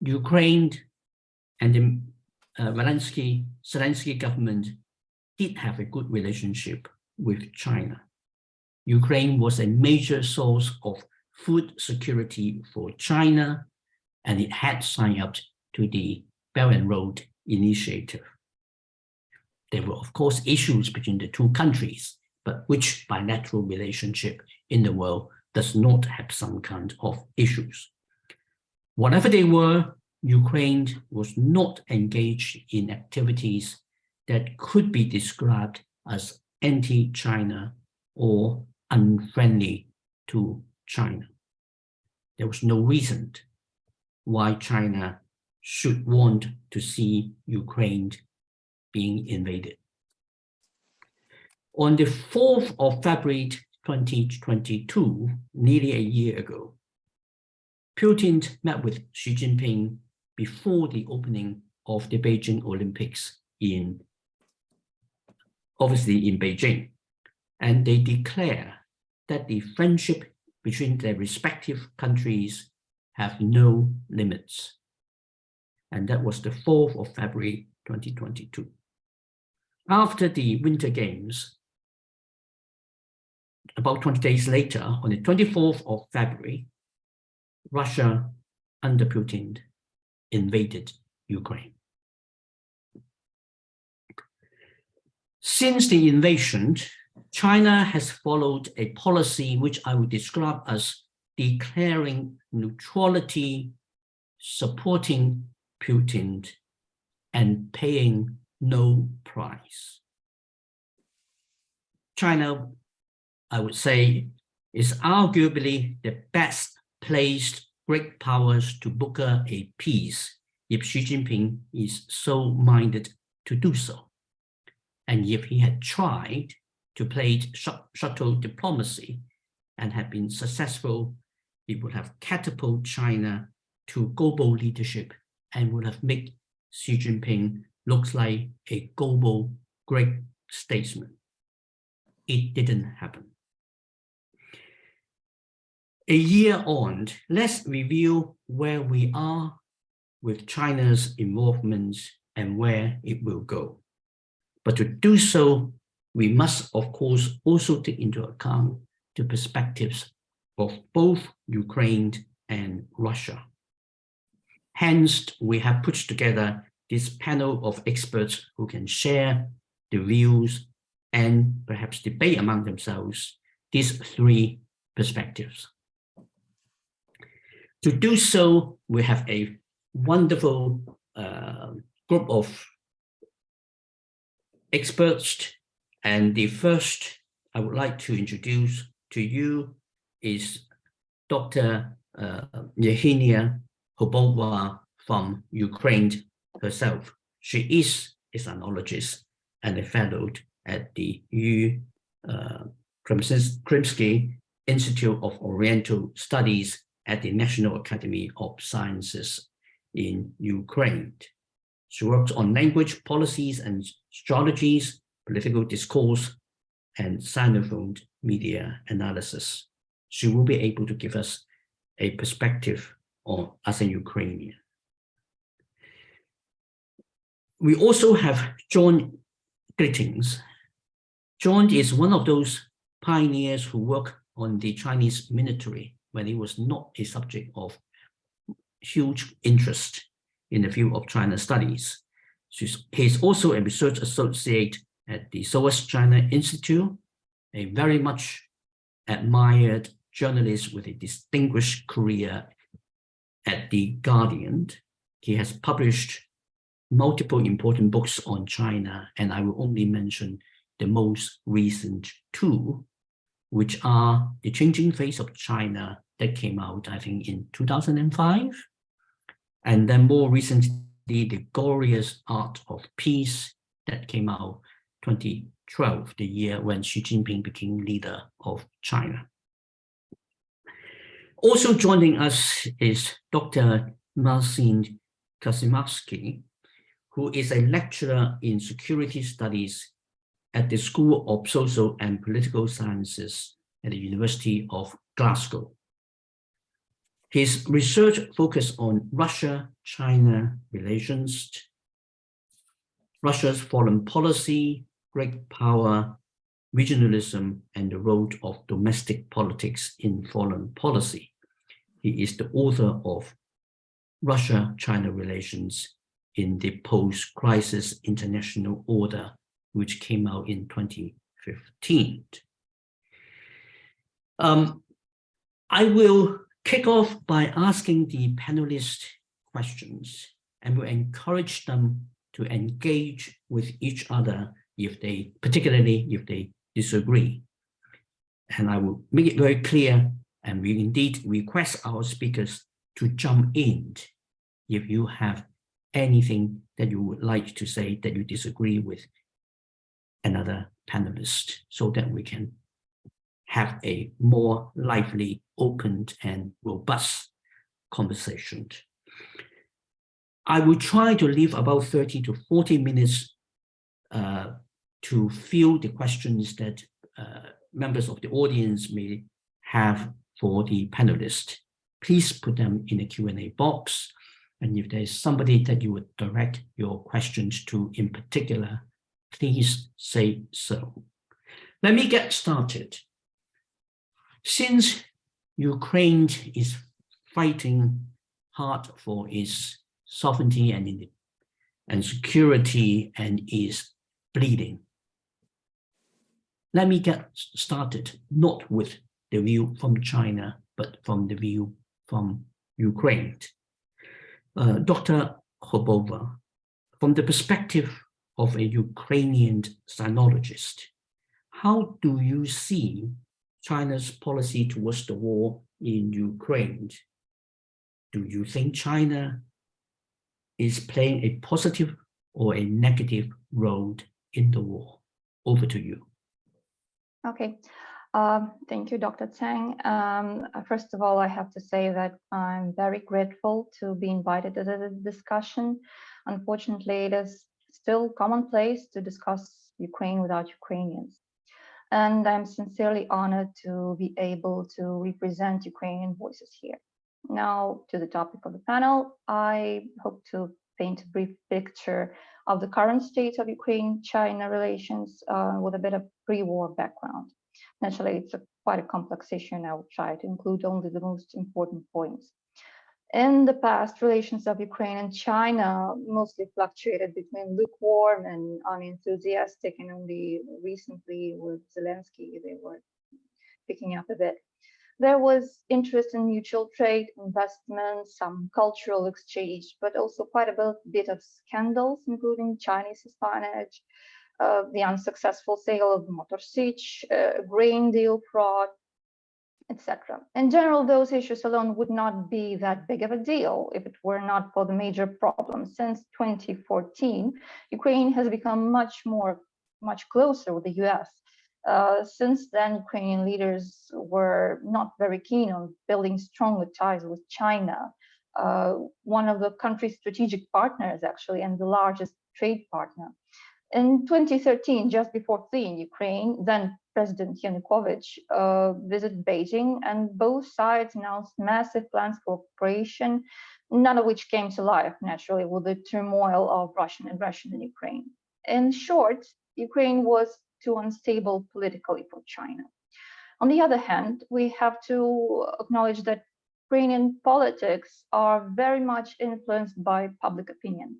Ukraine and the uh, Zelensky, Zelensky government did have a good relationship with China. Ukraine was a major source of food security for China, and it had signed up to the Belt and Road Initiative. There were, of course, issues between the two countries, but which bilateral relationship in the world does not have some kind of issues. Whatever they were, Ukraine was not engaged in activities that could be described as anti-China or unfriendly to China. There was no reason why China should want to see Ukraine being invaded. On the 4th of February 2022, nearly a year ago, Putin met with Xi Jinping before the opening of the Beijing Olympics in, obviously in Beijing. And they declare that the friendship between their respective countries have no limits. And that was the 4th of February 2022. After the Winter Games, about 20 days later, on the 24th of February, Russia, under Putin, invaded Ukraine. Since the invasion, China has followed a policy which I would describe as declaring neutrality, supporting Putin, and paying no price. China, I would say, is arguably the best placed great powers to broker a peace if Xi Jinping is so minded to do so. And if he had tried to play shuttle diplomacy and had been successful, it would have catapulted China to global leadership and would have made Xi Jinping looks like a global great statesman. It didn't happen. A year on, let's review where we are with China's involvement and where it will go. But to do so, we must, of course, also take into account the perspectives of both Ukraine and Russia. Hence, we have put together this panel of experts who can share the views and perhaps debate among themselves these three perspectives. To do so, we have a wonderful uh, group of experts. And the first I would like to introduce to you is Dr. Uh, Yevhenia Hubova from Ukraine herself. She is a sinologist and a fellow at the U uh, Institute of Oriental Studies at the National Academy of Sciences in Ukraine. She works on language policies and strategies, political discourse, and Sinophone media analysis. She will be able to give us a perspective on as a Ukrainian. We also have John Gittings. John is one of those pioneers who work on the Chinese military when it was not a subject of huge interest in the field of China studies. He's also a research associate at the SOAS China Institute, a very much admired journalist with a distinguished career at The Guardian. He has published multiple important books on China, and I will only mention the most recent two, which are The Changing Face of China that came out, I think, in 2005, and then more recently, The Glorious Art of Peace that came out 2012, the year when Xi Jinping became leader of China. Also joining us is Dr. Marcin Kaczmarski, who is a lecturer in security studies at the School of Social and Political Sciences at the University of Glasgow. His research focused on Russia-China relations, Russia's foreign policy, great power, regionalism, and the role of domestic politics in foreign policy. He is the author of Russia-China relations in the post-crisis international order, which came out in 2015. Um, I will kick off by asking the panelists questions and will encourage them to engage with each other if they, particularly if they disagree. And I will make it very clear and we indeed request our speakers to jump in if you have anything that you would like to say that you disagree with another panelist so that we can have a more lively, open and robust conversation. I will try to leave about 30 to 40 minutes uh, to fill the questions that uh, members of the audience may have for the panelists. Please put them in the Q&A box. And if there's somebody that you would direct your questions to in particular, please say so. Let me get started. Since Ukraine is fighting hard for its sovereignty and, and security and is bleeding, let me get started not with the view from China, but from the view from Ukraine. Uh, Dr. Khobova, from the perspective of a Ukrainian sinologist, how do you see China's policy towards the war in Ukraine. Do you think China is playing a positive or a negative role in the war? Over to you. Okay. Um, thank you, Dr. Tsang. Um, first of all, I have to say that I'm very grateful to be invited to the discussion. Unfortunately, it is still commonplace to discuss Ukraine without Ukrainians and I'm sincerely honored to be able to represent Ukrainian voices here. Now to the topic of the panel, I hope to paint a brief picture of the current state of Ukraine-China relations uh, with a bit of pre-war background. Naturally, it's a, quite a complex issue and I will try to include only the most important points. In the past, relations of Ukraine and China mostly fluctuated between lukewarm and unenthusiastic, and only recently with Zelensky, they were picking up a bit. There was interest in mutual trade, investment, some cultural exchange, but also quite a bit of scandals, including Chinese espionage, uh, the unsuccessful sale of Motor Sich, uh, grain deal fraud, etc. In general, those issues alone would not be that big of a deal if it were not for the major problems. Since 2014, Ukraine has become much more, much closer with the US. Uh, since then, Ukrainian leaders were not very keen on building stronger ties with China, uh, one of the country's strategic partners, actually, and the largest trade partner. In 2013, just before fleeing Ukraine, then President Yanukovych uh, visited Beijing and both sides announced massive plans for cooperation, none of which came to life, naturally, with the turmoil of Russian aggression in Ukraine. In short, Ukraine was too unstable politically for China. On the other hand, we have to acknowledge that Ukrainian politics are very much influenced by public opinion.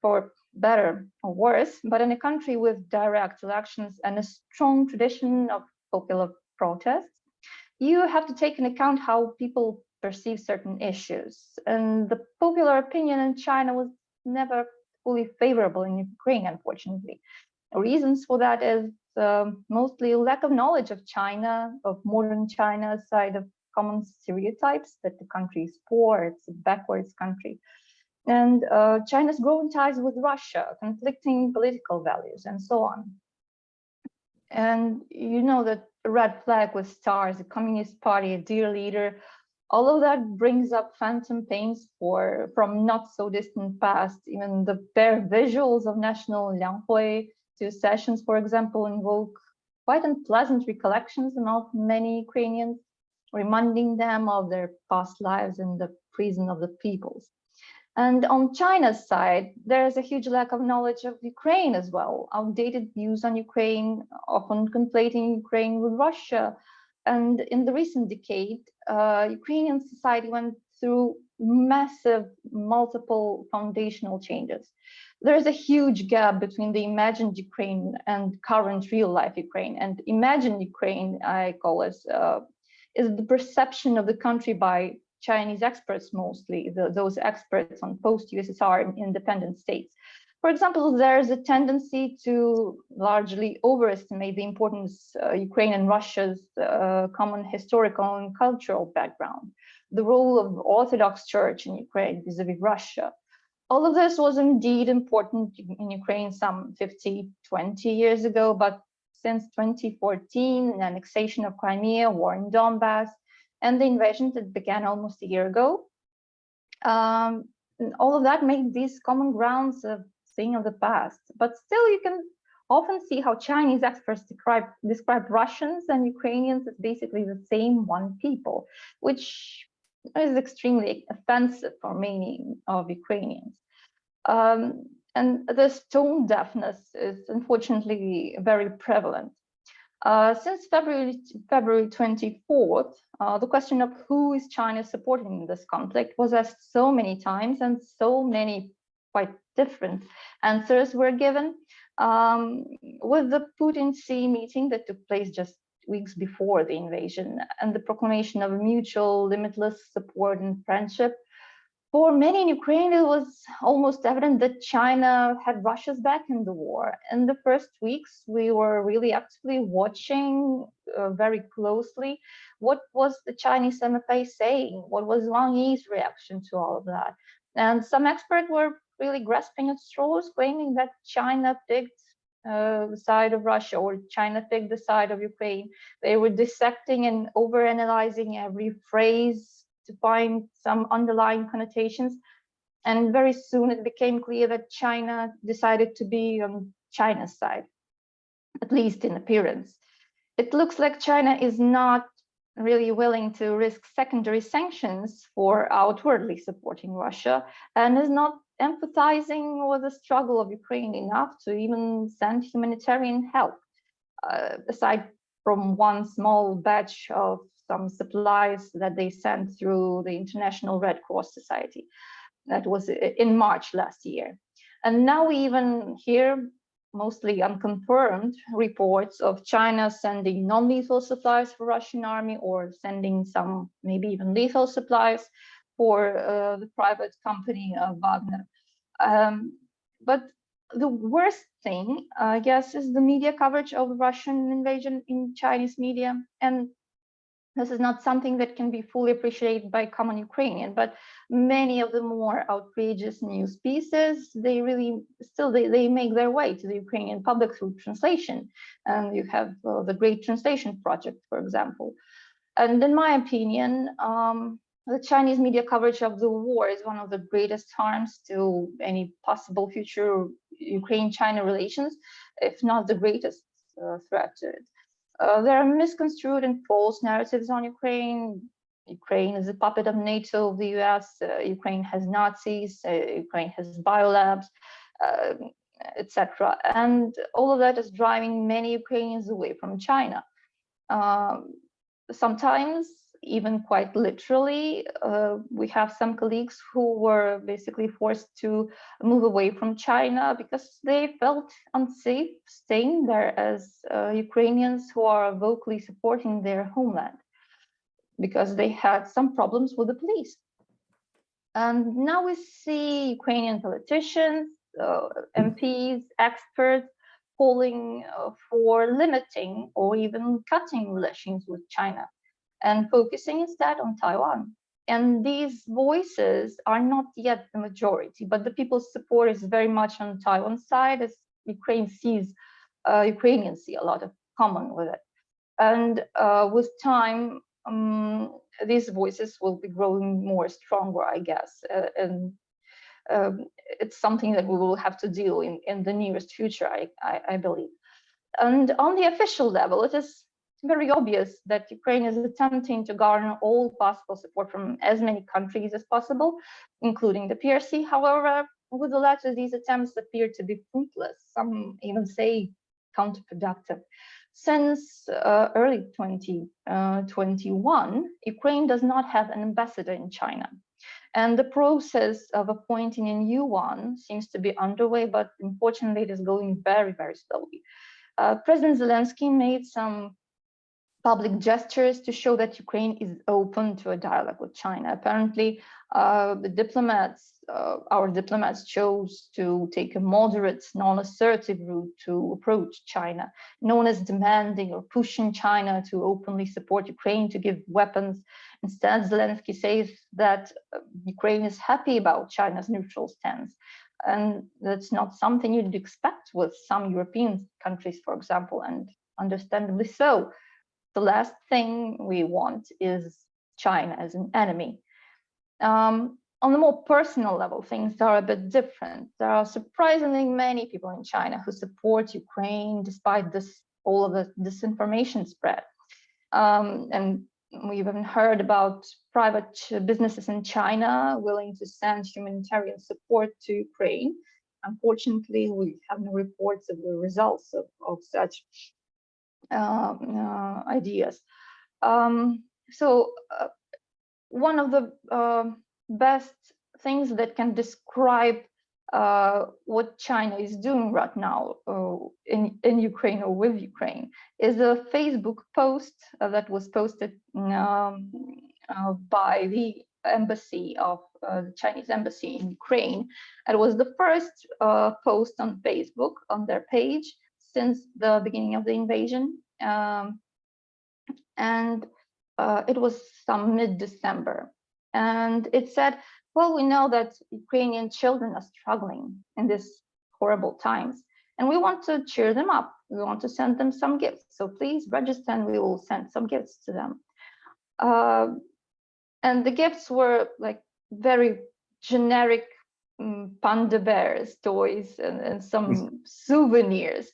For better or worse, but in a country with direct elections and a strong tradition of popular protests, you have to take into account how people perceive certain issues. And the popular opinion in China was never fully favorable in Ukraine, unfortunately. Reasons for that is um, mostly lack of knowledge of China, of modern China, side of common stereotypes that the country is poor, it's a backwards country, and uh, China's growing ties with Russia, conflicting political values, and so on. And you know that red flag with stars, the Communist Party, a dear leader, all of that brings up phantom pains for from not so distant past. Even the bare visuals of national Lianghui two sessions, for example, invoke quite unpleasant recollections among many Ukrainians reminding them of their past lives in the prison of the peoples. And on China's side, there is a huge lack of knowledge of Ukraine as well. Outdated views on Ukraine, often conflating Ukraine with Russia. And in the recent decade, uh, Ukrainian society went through massive multiple foundational changes. There is a huge gap between the imagined Ukraine and current real life Ukraine. And imagined Ukraine, I call it, uh, is the perception of the country by Chinese experts mostly, the, those experts on post-USSR independent states. For example, there's a tendency to largely overestimate the importance uh, Ukraine and Russia's uh, common historical and cultural background, the role of Orthodox Church in Ukraine vis-a-vis -vis Russia. All of this was indeed important in Ukraine some 50, 20 years ago, but since 2014, the annexation of Crimea, war in Donbass, and the invasion that began almost a year ago. Um, all of that made these common grounds a thing of the past, but still you can often see how Chinese experts describe, describe Russians and Ukrainians as basically the same one people, which is extremely offensive for many of Ukrainians. Um, and this tone deafness is unfortunately very prevalent. Uh, since February, February 24th, uh, the question of who is China supporting in this conflict was asked so many times and so many quite different answers were given. Um, with the Putin-Xi meeting that took place just weeks before the invasion and the proclamation of mutual limitless support and friendship, for many in Ukraine, it was almost evident that China had Russia's back in the war. In the first weeks, we were really actively watching uh, very closely what was the Chinese MFA saying, what was Wang Yi's reaction to all of that. And some experts were really grasping at straws, claiming that China picked uh, the side of Russia or China picked the side of Ukraine. They were dissecting and overanalyzing every phrase to find some underlying connotations. And very soon it became clear that China decided to be on China's side, at least in appearance. It looks like China is not really willing to risk secondary sanctions for outwardly supporting Russia and is not empathizing with the struggle of Ukraine enough to even send humanitarian help, uh, aside from one small batch of some supplies that they sent through the International Red Cross Society. That was in March last year. And now we even hear mostly unconfirmed reports of China sending non-lethal supplies for Russian army or sending some maybe even lethal supplies for uh, the private company of Wagner. Um, but the worst thing, I guess, is the media coverage of Russian invasion in Chinese media. And this is not something that can be fully appreciated by common Ukrainian, but many of the more outrageous news pieces, they really still, they, they make their way to the Ukrainian public through translation. And you have uh, the Great Translation Project, for example. And in my opinion, um, the Chinese media coverage of the war is one of the greatest harms to any possible future Ukraine-China relations, if not the greatest uh, threat to it. Uh, there are misconstrued and false narratives on Ukraine. Ukraine is a puppet of NATO, of the US, uh, Ukraine has Nazis, uh, Ukraine has biolabs, uh, etc. And all of that is driving many Ukrainians away from China. Um, sometimes even quite literally, uh, we have some colleagues who were basically forced to move away from China because they felt unsafe staying there as uh, Ukrainians who are vocally supporting their homeland because they had some problems with the police. And now we see Ukrainian politicians, uh, MPs, experts calling uh, for limiting or even cutting relations with China and focusing instead on Taiwan. And these voices are not yet the majority, but the people's support is very much on Taiwan's side as Ukraine sees, uh, Ukrainians see a lot of common with it. And uh, with time, um, these voices will be growing more stronger, I guess. Uh, and um, it's something that we will have to deal in, in the nearest future, I, I, I believe. And on the official level, it is very obvious that Ukraine is attempting to garner all possible support from as many countries as possible, including the PRC. However, with the latter, these attempts appear to be fruitless. Some even say counterproductive. Since uh, early 2021, uh, Ukraine does not have an ambassador in China. And the process of appointing a new one seems to be underway, but unfortunately it is going very, very slowly. Uh, President Zelensky made some public gestures to show that Ukraine is open to a dialogue with China. Apparently, uh, the diplomats, uh, our diplomats chose to take a moderate, non-assertive route to approach China, known as demanding or pushing China to openly support Ukraine to give weapons. Instead, Zelensky says that uh, Ukraine is happy about China's neutral stance. And that's not something you'd expect with some European countries, for example, and understandably so the last thing we want is China as an enemy. Um, on the more personal level, things are a bit different. There are surprisingly many people in China who support Ukraine despite this all of the disinformation spread. Um, and we even heard about private businesses in China willing to send humanitarian support to Ukraine. Unfortunately, we have no reports of the results of, of such ideas. Um, so uh, one of the uh, best things that can describe uh, what China is doing right now uh, in, in Ukraine or with Ukraine is a Facebook post uh, that was posted um, by the embassy of the Chinese embassy in Ukraine. It was the first post on Facebook on their page since the beginning of the invasion. Um, and uh, it was some mid-December. And it said, well, we know that Ukrainian children are struggling in these horrible times, and we want to cheer them up. We want to send them some gifts. So please register and we will send some gifts to them. Uh, and the gifts were like very generic um, panda bears toys and, and some souvenirs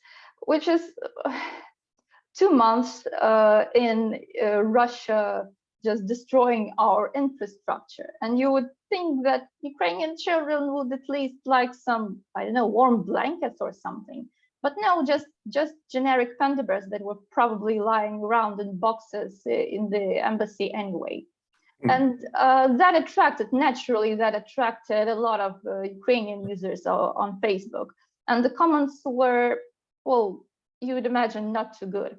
which is two months uh, in uh, Russia just destroying our infrastructure. And you would think that Ukrainian children would at least like some, I don't know, warm blankets or something. But no, just just generic panda bears that were probably lying around in boxes uh, in the embassy anyway. Mm. And uh, that attracted, naturally, that attracted a lot of uh, Ukrainian users on Facebook. And the comments were well, you would imagine not too good.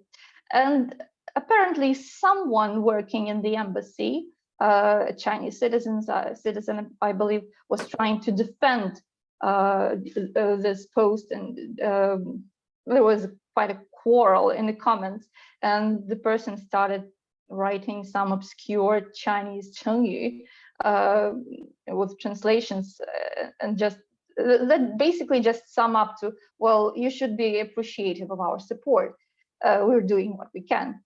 And apparently someone working in the embassy, uh, a Chinese citizens, uh, citizen, I believe, was trying to defend uh, uh this post and um, there was quite a quarrel in the comments and the person started writing some obscure Chinese Chengyu uh, with translations uh, and just that basically just sum up to, well, you should be appreciative of our support. Uh, we're doing what we can.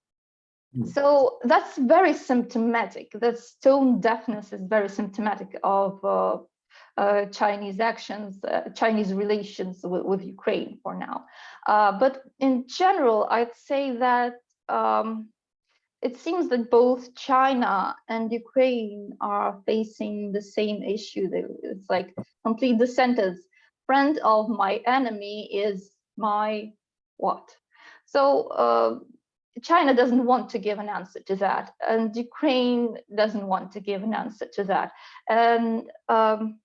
Mm. So that's very symptomatic. That tone deafness is very symptomatic of uh, uh, Chinese actions, uh, Chinese relations with, with, Ukraine for now. Uh, but in general, I'd say that um, it seems that both China and Ukraine are facing the same issue. It's like complete the sentence. Friend of my enemy is my what? So uh, China doesn't want to give an answer to that, and Ukraine doesn't want to give an answer to that. And um,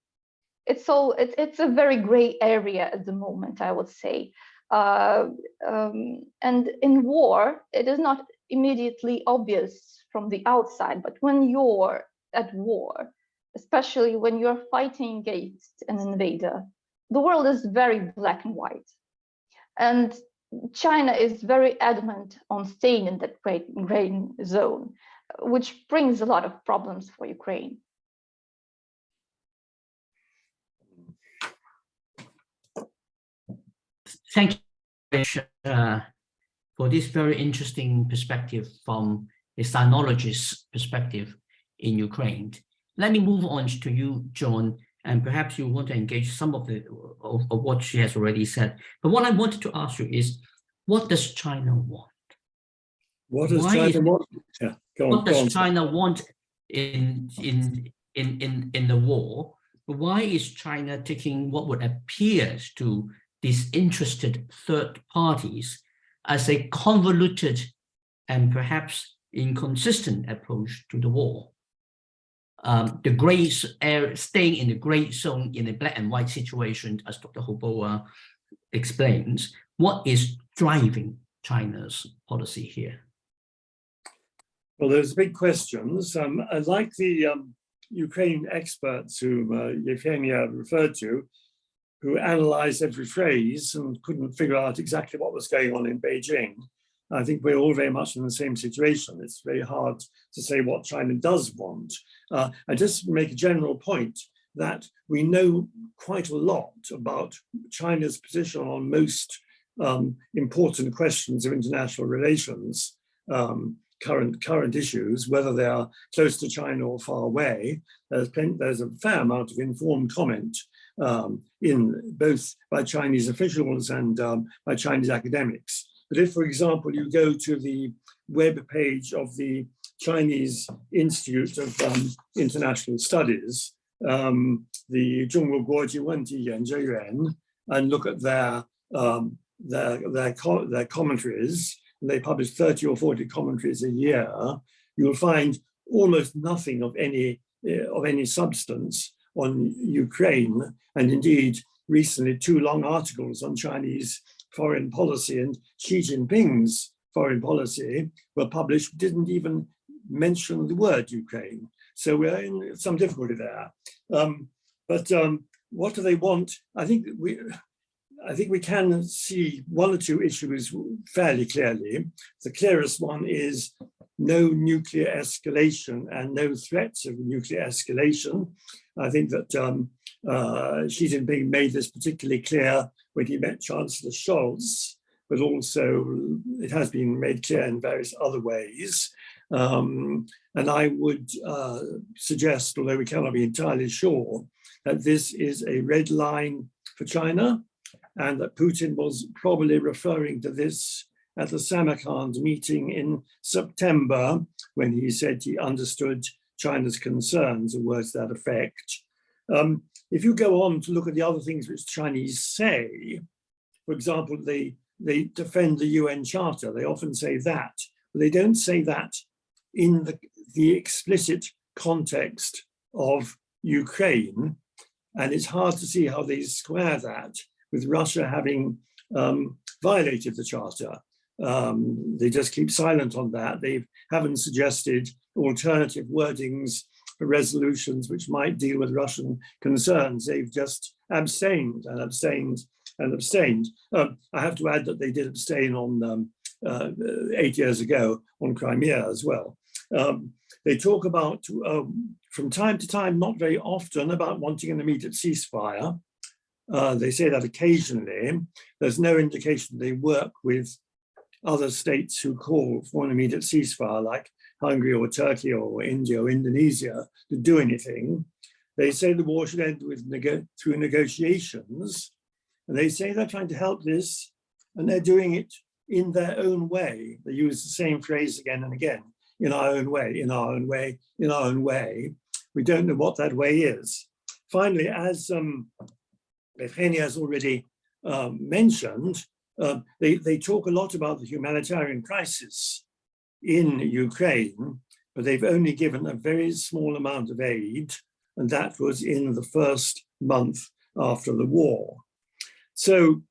it's so it's it's a very gray area at the moment, I would say. Uh, um, and in war, it is not immediately obvious from the outside, but when you're at war, especially when you're fighting against an invader, the world is very black and white. And China is very adamant on staying in that great grain zone, which brings a lot of problems for Ukraine. Thank you, uh, for this very interesting perspective from a sinologist's perspective in Ukraine. Let me move on to you, John, and perhaps you want to engage some of the of, of what she has already said. But what I wanted to ask you is, what does China want? What does Why China is- want? Yeah, on. what on. does China want in in in in in the war? Why is China taking what would appear to disinterested third parties as a convoluted and perhaps inconsistent approach to the war? Um, the gray s- staying in the gray zone in a black and white situation, as Dr. Hoboa explains, what is driving China's policy here? Well, there's big questions. Um, like the um, Ukraine experts who uh, Yevgenia referred to, who analyzed every phrase and couldn't figure out exactly what was going on in Beijing. I think we're all very much in the same situation. It's very hard to say what China does want. Uh, I just make a general point that we know quite a lot about China's position on most um, important questions of international relations. Um, current current issues, whether they are close to China or far away. There's, plenty, there's a fair amount of informed comment um, in both by Chinese officials and um, by Chinese academics. But if, for example, you go to the web page of the Chinese Institute of um, International Studies, um, the Zhongguo Guoji Wenji Yuan and look at their, um, their, their, co their commentaries, they publish 30 or 40 commentaries a year, you'll find almost nothing of any, uh, of any substance on Ukraine, and indeed recently two long articles on Chinese foreign policy and Xi Jinping's foreign policy were published, didn't even mention the word Ukraine. So we're in some difficulty there. Um, but um, what do they want? I think we, I think we can see one or two issues fairly clearly. The clearest one is no nuclear escalation and no threats of nuclear escalation. I think that um, uh, Xi Jinping made this particularly clear when he met Chancellor Scholz, but also it has been made clear in various other ways. Um, and I would uh, suggest, although we cannot be entirely sure, that this is a red line for China and that Putin was probably referring to this at the Samarkand meeting in September when he said he understood China's concerns or words to that effect. Um, if you go on to look at the other things which Chinese say, for example, they, they defend the UN Charter, they often say that, but they don't say that in the, the explicit context of Ukraine. And it's hard to see how they square that with Russia having um, violated the charter. Um, they just keep silent on that. They haven't suggested alternative wordings for resolutions which might deal with Russian concerns. They've just abstained and abstained and abstained. Um, I have to add that they did abstain on um, uh, eight years ago on Crimea as well. Um, they talk about, um, from time to time, not very often, about wanting an immediate ceasefire. Uh, they say that occasionally. There's no indication they work with other states who call for an immediate ceasefire, like Hungary or Turkey or India or Indonesia, to do anything. They say the war should end with through negotiations, and they say they're trying to help this, and they're doing it in their own way. They use the same phrase again and again, in our own way, in our own way, in our own way. We don't know what that way is. Finally, as um, Evgenia has already um, mentioned, uh, they, they talk a lot about the humanitarian crisis in Ukraine, but they've only given a very small amount of aid, and that was in the first month after the war. So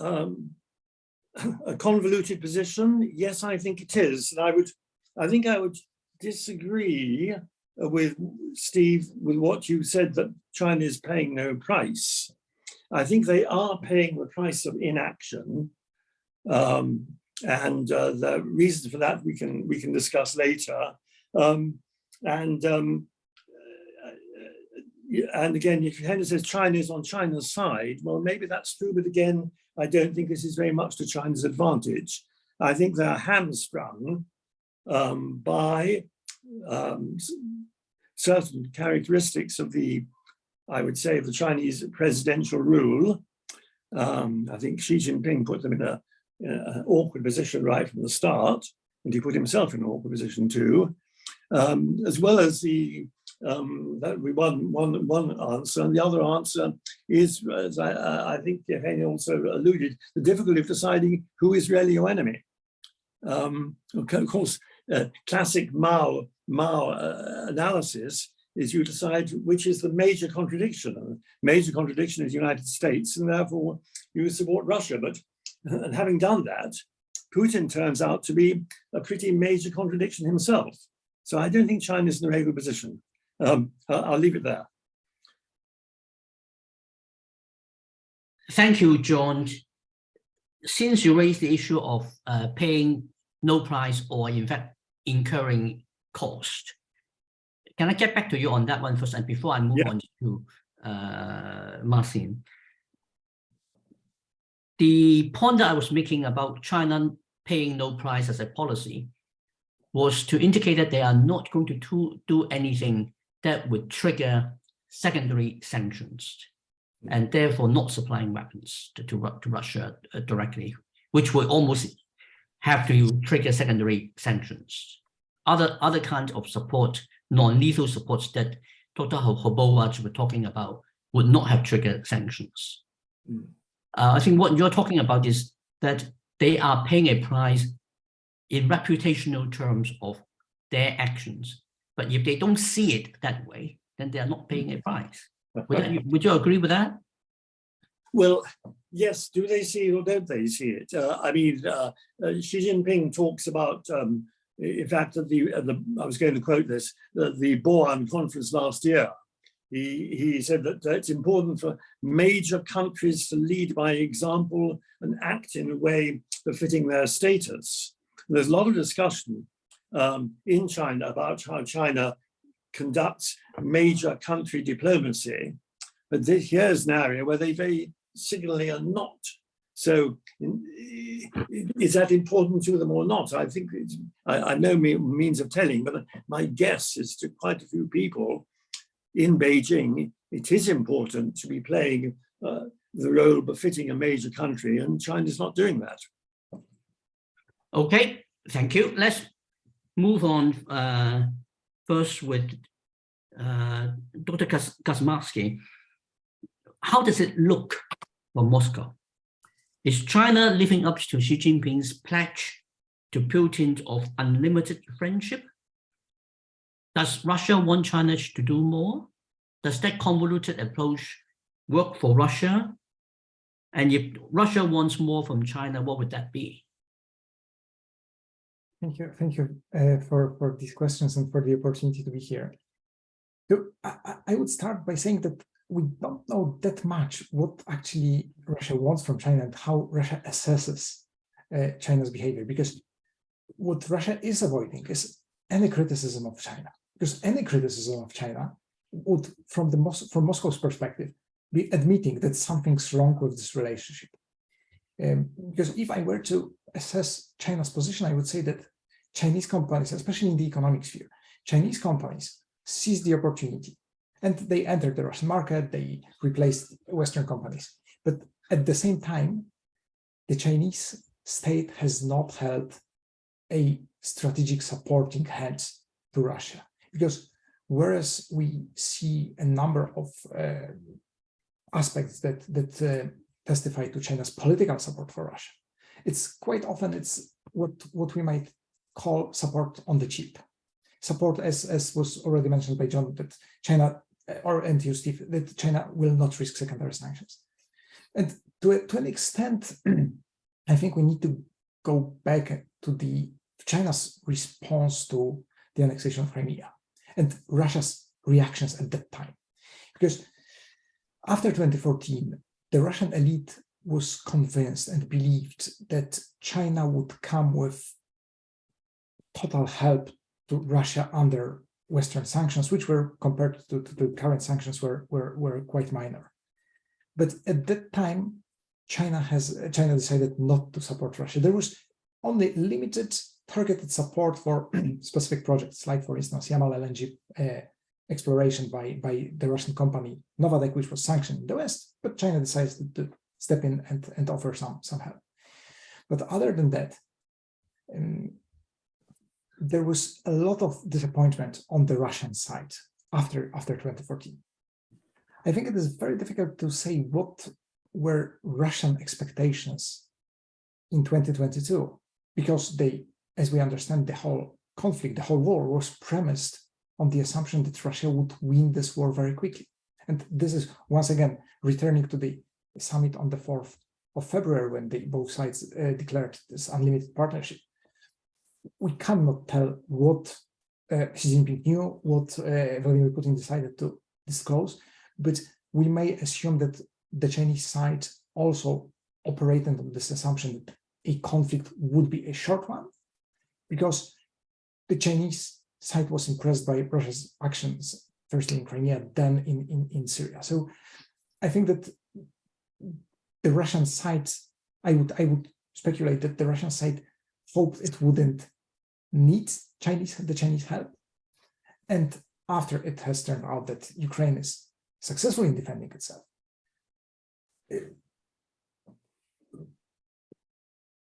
um, a convoluted position, yes, I think it is. And I would, I think I would disagree with Steve with what you said that China is paying no price. I think they are paying the price of inaction. Um, and uh, the reason for that we can we can discuss later. Um, and um, uh, and again, if Henry says China is on China's side, well, maybe that's true, but again, I don't think this is very much to China's advantage. I think they're hamstrung um, by um, certain characteristics of the, I would say, of the Chinese presidential rule. Um, I think Xi Jinping put them in a, in an awkward position right from the start. and he put himself in an awkward position too, um, as well as the um, that we one one one answer, and the other answer is, as I, I think Evgeny also alluded, the difficulty of deciding who is really your enemy. Um, of course, uh, classic Mao Mao uh, analysis is you decide which is the major contradiction. Major contradiction is the United States, and therefore you support Russia. But and having done that, Putin turns out to be a pretty major contradiction himself. So I don't think China is in a very good position. Um, I'll, I'll leave it there. Thank you, John. Since you raised the issue of uh, paying no price or in fact incurring cost, can I get back to you on that one first and before I move Yeah. on to uh, Marcin? The point that I was making about China paying no price as a policy was to indicate that they are not going to do, do anything that would trigger secondary sanctions and therefore not supplying weapons to, to, to Russia uh, directly, which would almost have to trigger secondary sanctions. Other, other kinds of support, non-lethal supports that Dr. Ho- Hobowatz were talking about would not have triggered sanctions. Mm. Uh, I think what you're talking about is that they are paying a price in reputational terms of their actions. But if they don't see it that way, then they are not paying a price. Would, that- would you agree with that? Well, yes, do they see it or don't they see it? Uh, I mean, uh, uh, Xi Jinping talks about, um, in fact, at the, at the, I was going to quote this, the, the Boao conference last year. He, he said that it's important for major countries to lead by example and act in a way befitting their status. And there's a lot of discussion um, in China about how China conducts major country diplomacy. But this, here's an area where they very signally are not. So is that important to them or not? I think I, I know me, means of telling, but my guess is to quite a few people in Beijing, it is important to be playing uh, the role befitting a major country and China's not doing that. Okay, thank you. Let's move on uh, first with uh, Dr. Kas- Kaczmarski. How does it look for Moscow? Is China living up to Xi Jinping's pledge to Putin of unlimited friendship? Does Russia want China to do more? Does that convoluted approach work for Russia? And if Russia wants more from China, what would that be? Thank you, thank you uh, for for these questions and for the opportunity to be here. So I, I- I would start by saying that we don't know that much what actually Russia wants from China and how Russia assesses uh, China's behavior, because what Russia is avoiding is any criticism of China, because any criticism of China would, from the Mos from Moscow's perspective, be admitting that something's wrong with this relationship. Um, because if I were to assess China's position, I would say that Chinese companies, especially in the economic sphere, Chinese companies seize the opportunity and they entered the Russian market, they replaced Western companies. But at the same time, the Chinese state has not held a strategic supporting hand to Russia. Because whereas we see a number of uh, aspects that, that uh, testify to China's political support for Russia, it's quite often it's what, what we might call support on the cheap. Support, as, as was already mentioned by John, that China, Uh, or and you, Steve, that China will not risk secondary sanctions. And to, to an extent, I think we need to go back to the China's response to the annexation of Crimea and Russia's reactions at that time. Because after 2014, the Russian elite was convinced and believed that China would come with total help to Russia under Western sanctions, which were compared to, to the current sanctions were, were, were quite minor. But at that time, China has China decided not to support Russia. There was only limited targeted support for specific projects, like for instance, Yamal LNG uh, exploration by, by the Russian company Novatek, which was sanctioned in the West, but China decides to, to step in and, and offer some, some help. But other than that, um, there was a lot of disappointment on the Russian side after, after 2014. I think it is very difficult to say what were Russian expectations in 2022, because they, as we understand, the whole conflict, the whole war was premised on the assumption that Russia would win this war very quickly. And this is once again returning to the summit on the 4th of February when they, both sides uh, declared this unlimited partnership. We cannot tell what uh, Xi Jinping knew, what uh, Vladimir Putin decided to disclose, but we may assume that the Chinese side also operated on this assumption that a conflict would be a short one, because the Chinese side was impressed by Russia's actions, firstly in Crimea, then in, in, in Syria. So I think that the Russian side, I would, I would speculate that the Russian side hoped it wouldn't need Chinese, the Chinese help. And after it has turned out that Ukraine is successful in defending itself,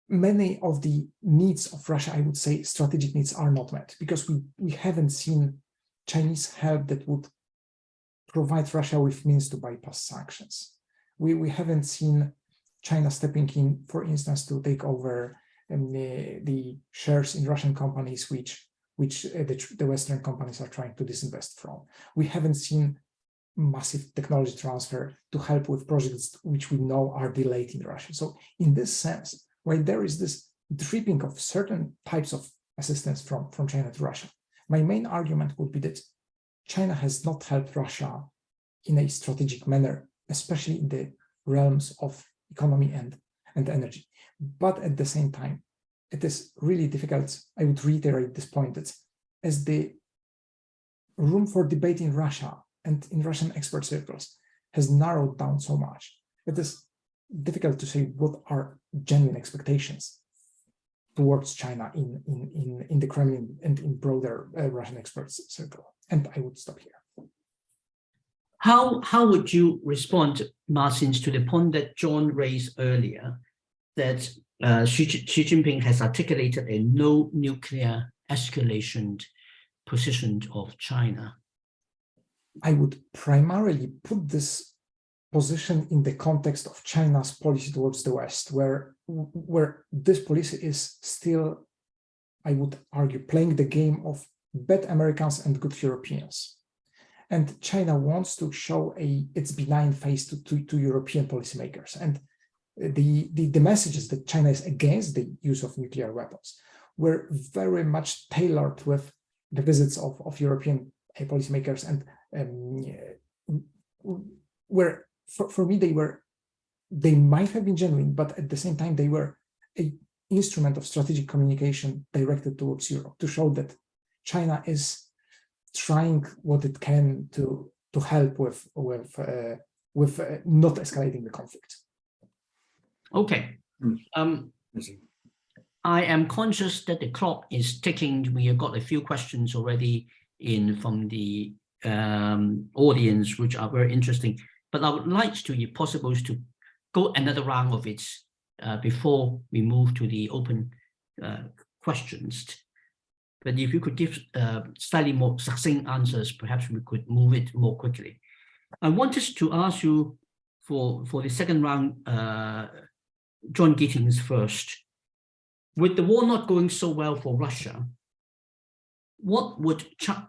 many of the needs of Russia, I would say strategic needs are not met because we, we haven't seen Chinese help that would provide Russia with means to bypass sanctions. We, we haven't seen China stepping in, for instance, to take over um, the, the, shares in Russian companies, which, which uh, the, the Western companies are trying to disinvest from. We haven't seen massive technology transfer to help with projects which we know are delayed in Russia. So in this sense, when there is this dripping of certain types of assistance from, from China to Russia, my main argument would be that China has not helped Russia in a strategic manner, especially in the realms of economy and, and energy. But at the same time, it is really difficult, I would reiterate this point, that as the room for debate in Russia and in Russian expert circles has narrowed down so much, it is difficult to say what are genuine expectations towards China in, in, in, in the Kremlin and in broader uh, Russian experts circle. And I would stop here. How, how would you respond, Marcin, to the point that John raised earlier, that uh, Xi, Xi Jinping has articulated a no nuclear escalation position of China? I would primarily put this position in the context of China's policy towards the West, where, where this policy is still, I would argue, playing the game of bad Americans and good Europeans. And China wants to show a its benign face to, to, to European policymakers. And the, the, the messages that China is against the use of nuclear weapons were very much tailored with the visits of, of European policymakers and um, were for, for me, they were, they might have been genuine, but at the same time, they were a instrument of strategic communication directed towards Europe to show that China is trying what it can to to help with with uh, with uh, not escalating the conflict. Okay. Mm. Um, I am conscious that the clock is ticking. We have got a few questions already in from the um, audience, which are very interesting. But I would like to, if possible, to go another round of it uh, before we move to the open uh, questions. But if you could give uh, slightly more succinct answers, perhaps we could move it more quickly. I wanted to ask you for, for the second round, uh, John Gittings first. With the war not going so well for Russia, what would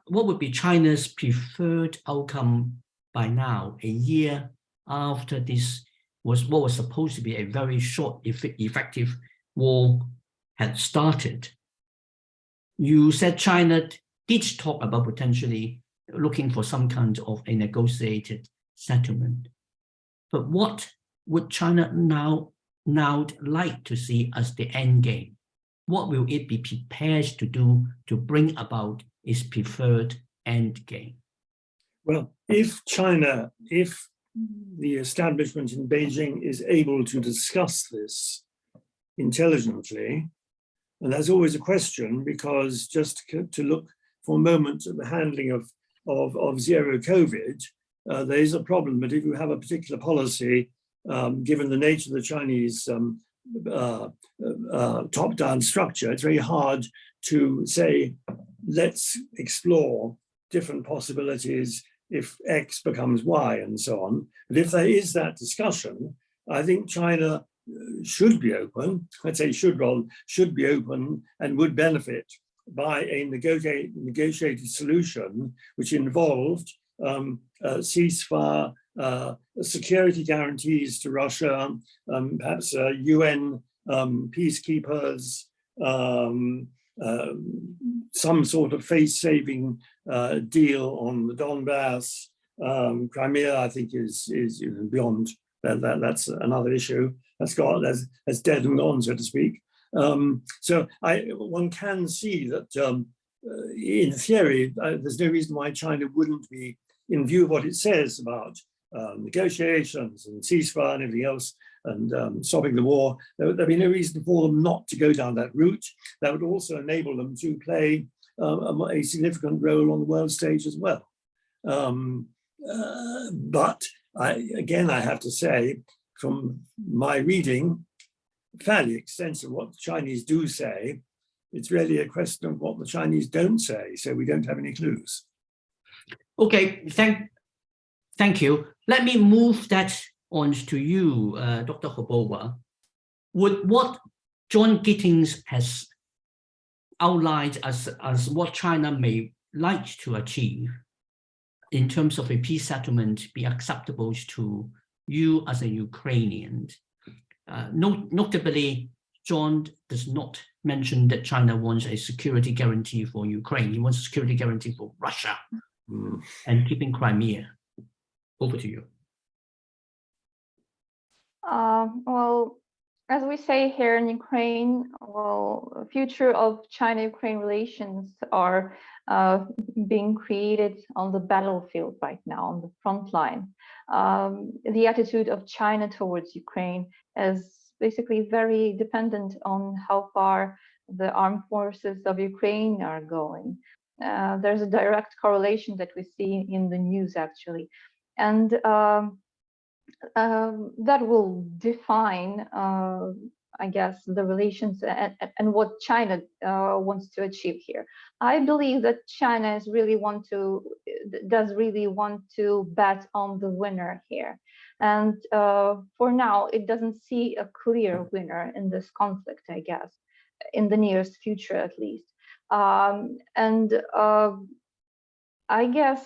what would be China's preferred outcome by now, a year after this was what was supposed to be a very short, effective war had started. You said China did talk about potentially looking for some kind of a negotiated settlement. But what would China now, now like to see as the end game? What will it be prepared to do to bring about its preferred end game? Well, if China, if the establishment in Beijing is able to discuss this intelligently, and that's always a question because just to look for a moment at the handling of, of, of zero COVID, uh, there is a problem, but if you have a particular policy, um, given the nature of the Chinese um, uh, uh, top-down structure, it's very hard to say, let's explore different possibilities if X becomes Y and so on. But if there is that discussion, I think China uh, should be open, I'd say should rather, should be open and would benefit by a negotiate, negotiated solution which involved um, uh, ceasefire, uh, security guarantees to Russia, um, perhaps uh, UN um, peacekeepers, um, uh, some sort of face-saving uh, deal on the Donbass. Um, Crimea, I think, is is beyond that, that. That's another issue. That's got that's, that's dead and gone, so to speak. Um, so I one can see that um, uh, in theory, there's no reason why China wouldn't be, in view of what it says about uh, negotiations and ceasefire and everything else, and um, stopping the war, there would be no reason for them not to go down that route. That would also enable them to play um, a, a, significant role on the world stage as well. Um, uh, but I, again, I have to say, from my reading, fairly extensive what the Chinese do say, it's really a question of what the Chinese don't say, so we don't have any clues. Okay, thank, thank you. Let me move that on to you, uh, Dr. Hrbova. Would what John Gittings has outlined as, as what China may like to achieve in terms of a peace settlement be acceptable to you as a Ukrainian? Uh, not, notably, John does not mention that China wants a security guarantee for Ukraine. He wants a security guarantee for Russia Mm. and keeping Crimea. Over to you. Uh, well, as we say here in Ukraine, well, future of China-Ukraine relations are uh, being created on the battlefield right now, on the front line. Um, the attitude of China towards Ukraine is basically very dependent on how far the armed forces of Ukraine are going. Uh, there's a direct correlation that we see in the news actually. And um, um, that will define, uh, I guess, the relations and, and what China uh, wants to achieve here. I believe that China is really want to does really want to bet on the winner here, and uh, for now, it doesn't see a clear winner in this conflict. I guess, in the nearest future, at least. Um, and uh, I guess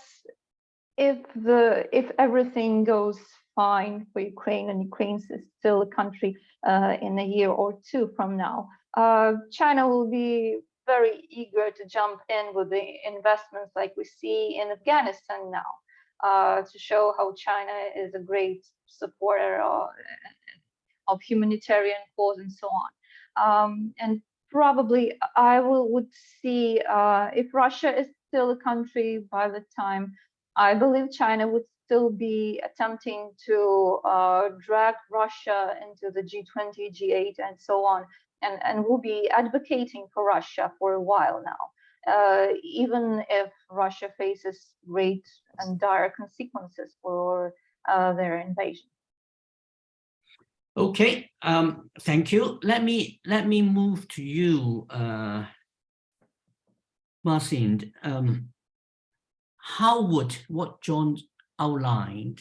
if the if everything goes fine for Ukraine and Ukraine is still a country uh, in a year or two from now, uh, China will be very eager to jump in with the investments like we see in Afghanistan now uh, to show how China is a great supporter of, of humanitarian cause and so on. Um, and probably I will would see uh, if Russia is still a country by the time I believe China would still be attempting to uh, drag Russia into the G20, G8, and so on, and, and will be advocating for Russia for a while now, uh, even if Russia faces great and dire consequences for uh, their invasion. Okay, um, thank you. Let me let me move to you, uh, Marcin. Um, how would what John outlined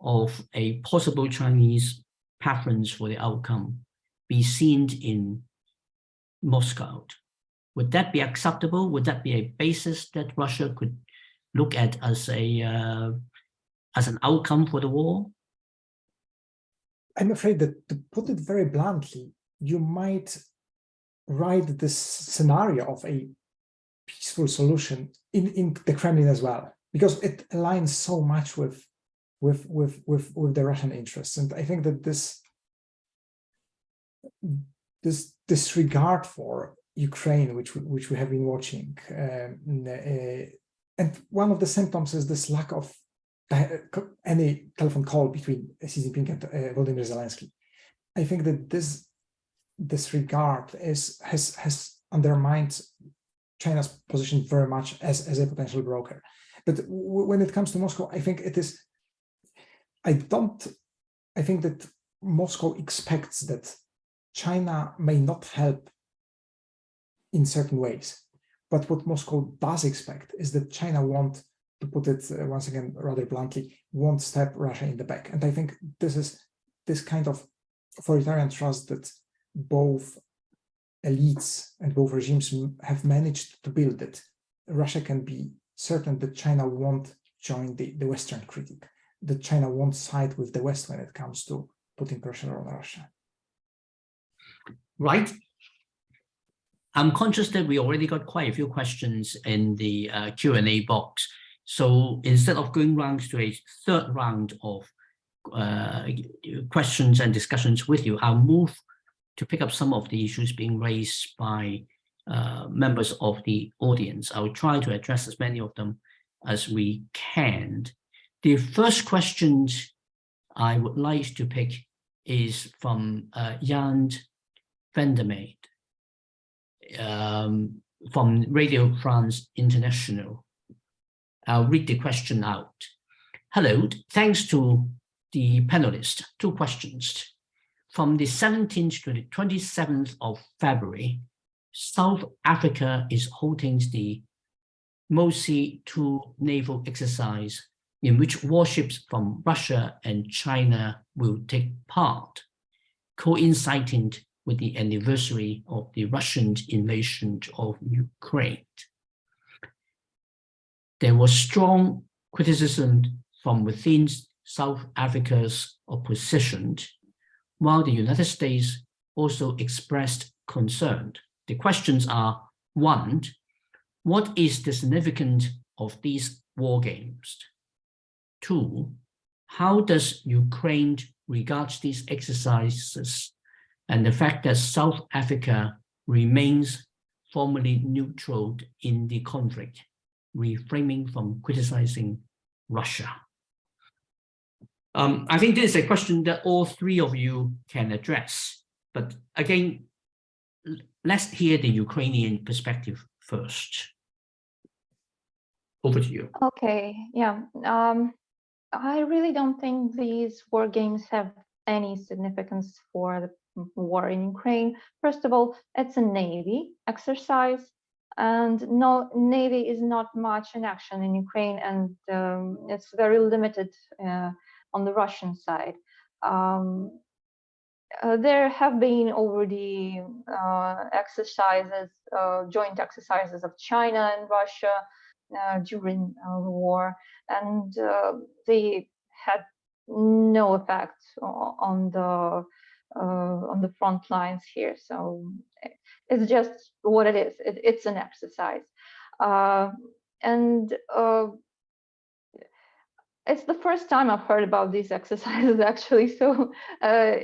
of a possible Chinese preference for the outcome be seen in Moscow? Would that be acceptable? Would that be a basis that Russia could look at as a uh, as an outcome for the war? I'm afraid that to put it very bluntly, you might write this scenario of a peaceful solution in, in the Kremlin as well, because it aligns so much with, with, with, with, with the Russian interests. And I think that this, this disregard for Ukraine, which, which we have been watching, um, uh, and one of the symptoms is this lack of any telephone call between Xi Jinping and uh, Volodymyr Zelensky. I think that this disregard is has has undermined China's position very much as as a potential broker. But when it comes to Moscow, I think it is. I don't. I think that Moscow expects that China may not help in certain ways. But what Moscow does expect is that China won't, to put it uh, once again rather bluntly, won't stab Russia in the back. And I think this is this kind of authoritarian trust that both elites and both regimes have managed to build it. Russia can be certain that China won't join the, the Western critic, that China won't side with the West when it comes to putting pressure on Russia. Right. I'm conscious that we already got quite a few questions in the uh, Q&A box. So instead of going round to a third round of uh, questions and discussions with you, I'll move to pick up some of the issues being raised by uh, members of the audience. I'll try to address as many of them as we can. The first question I would like to pick is from uh, Jan Vandermeer um, from Radio France International. I'll read the question out. Hello, thanks to the panelists. Two questions. From the 17th to the 27th of February, South Africa is holding the MOSI 2 naval exercise in which warships from Russia and China will take part, coinciding with the anniversary of the Russian invasion of Ukraine. There was strong criticism from within South Africa's opposition, while the United States also expressed concern. The questions are, one, what is the significance of these war games? Two, how does Ukraine regard these exercises and the fact that South Africa remains formally neutral in the conflict, reframing from criticizing Russia? Um, I think this is a question that all three of you can address. But again, let's hear the Ukrainian perspective first over to you. Okay, yeah. Um, I really don't think these war games have any significance for the war in Ukraine. First of all, it's a Navy exercise and no Navy is not much in action in Ukraine and um, it's very limited uh, on the Russian side. Um, uh, there have been already uh, exercises, uh, joint exercises of China and Russia uh, during uh, the war, and uh, they had no effect on the on the front lines here. So it's just what it is. It, it's an exercise, and it's the first time I've heard about these exercises actually. So uh,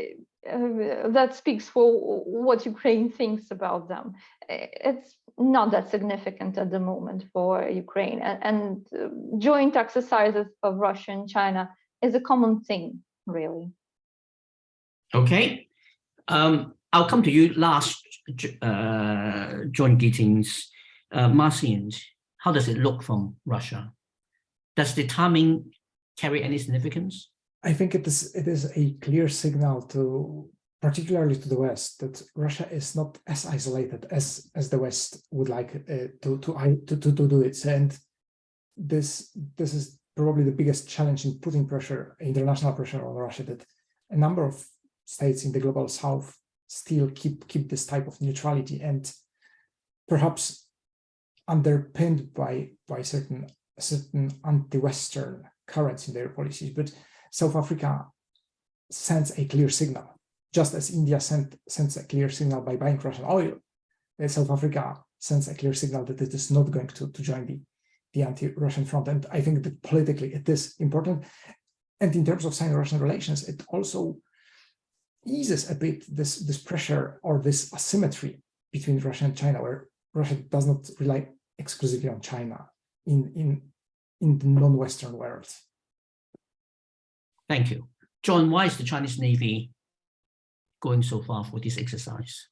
uh, that speaks for what Ukraine thinks about them. It's not that significant at the moment for Ukraine and, and uh, joint exercises of Russia and China is a common thing, really. Okay, um, I'll come to you last, uh, John Gittings. Uh, how does it look from Russia? Does the timing carry any significance? I think it is it is a clear signal to particularly to the West that Russia is not as isolated as as the West would like uh, to, to, to to to do it and this this is probably the biggest challenge in putting pressure international pressure on Russia that a number of states in the global south still keep keep this type of neutrality and perhaps underpinned by by certain certain anti-western currents in their policies, but South Africa sends a clear signal, just as India sent, sends a clear signal by buying Russian oil. South Africa sends a clear signal that it is not going to, to join the, the anti-Russian front. And I think that politically it is important. And in terms of Sino-Russian relations, it also eases a bit this, this pressure or this asymmetry between Russia and China, where Russia does not rely exclusively on China in, in in the non-Western world. Thank you. John, why is the Chinese Navy going so far for this exercise?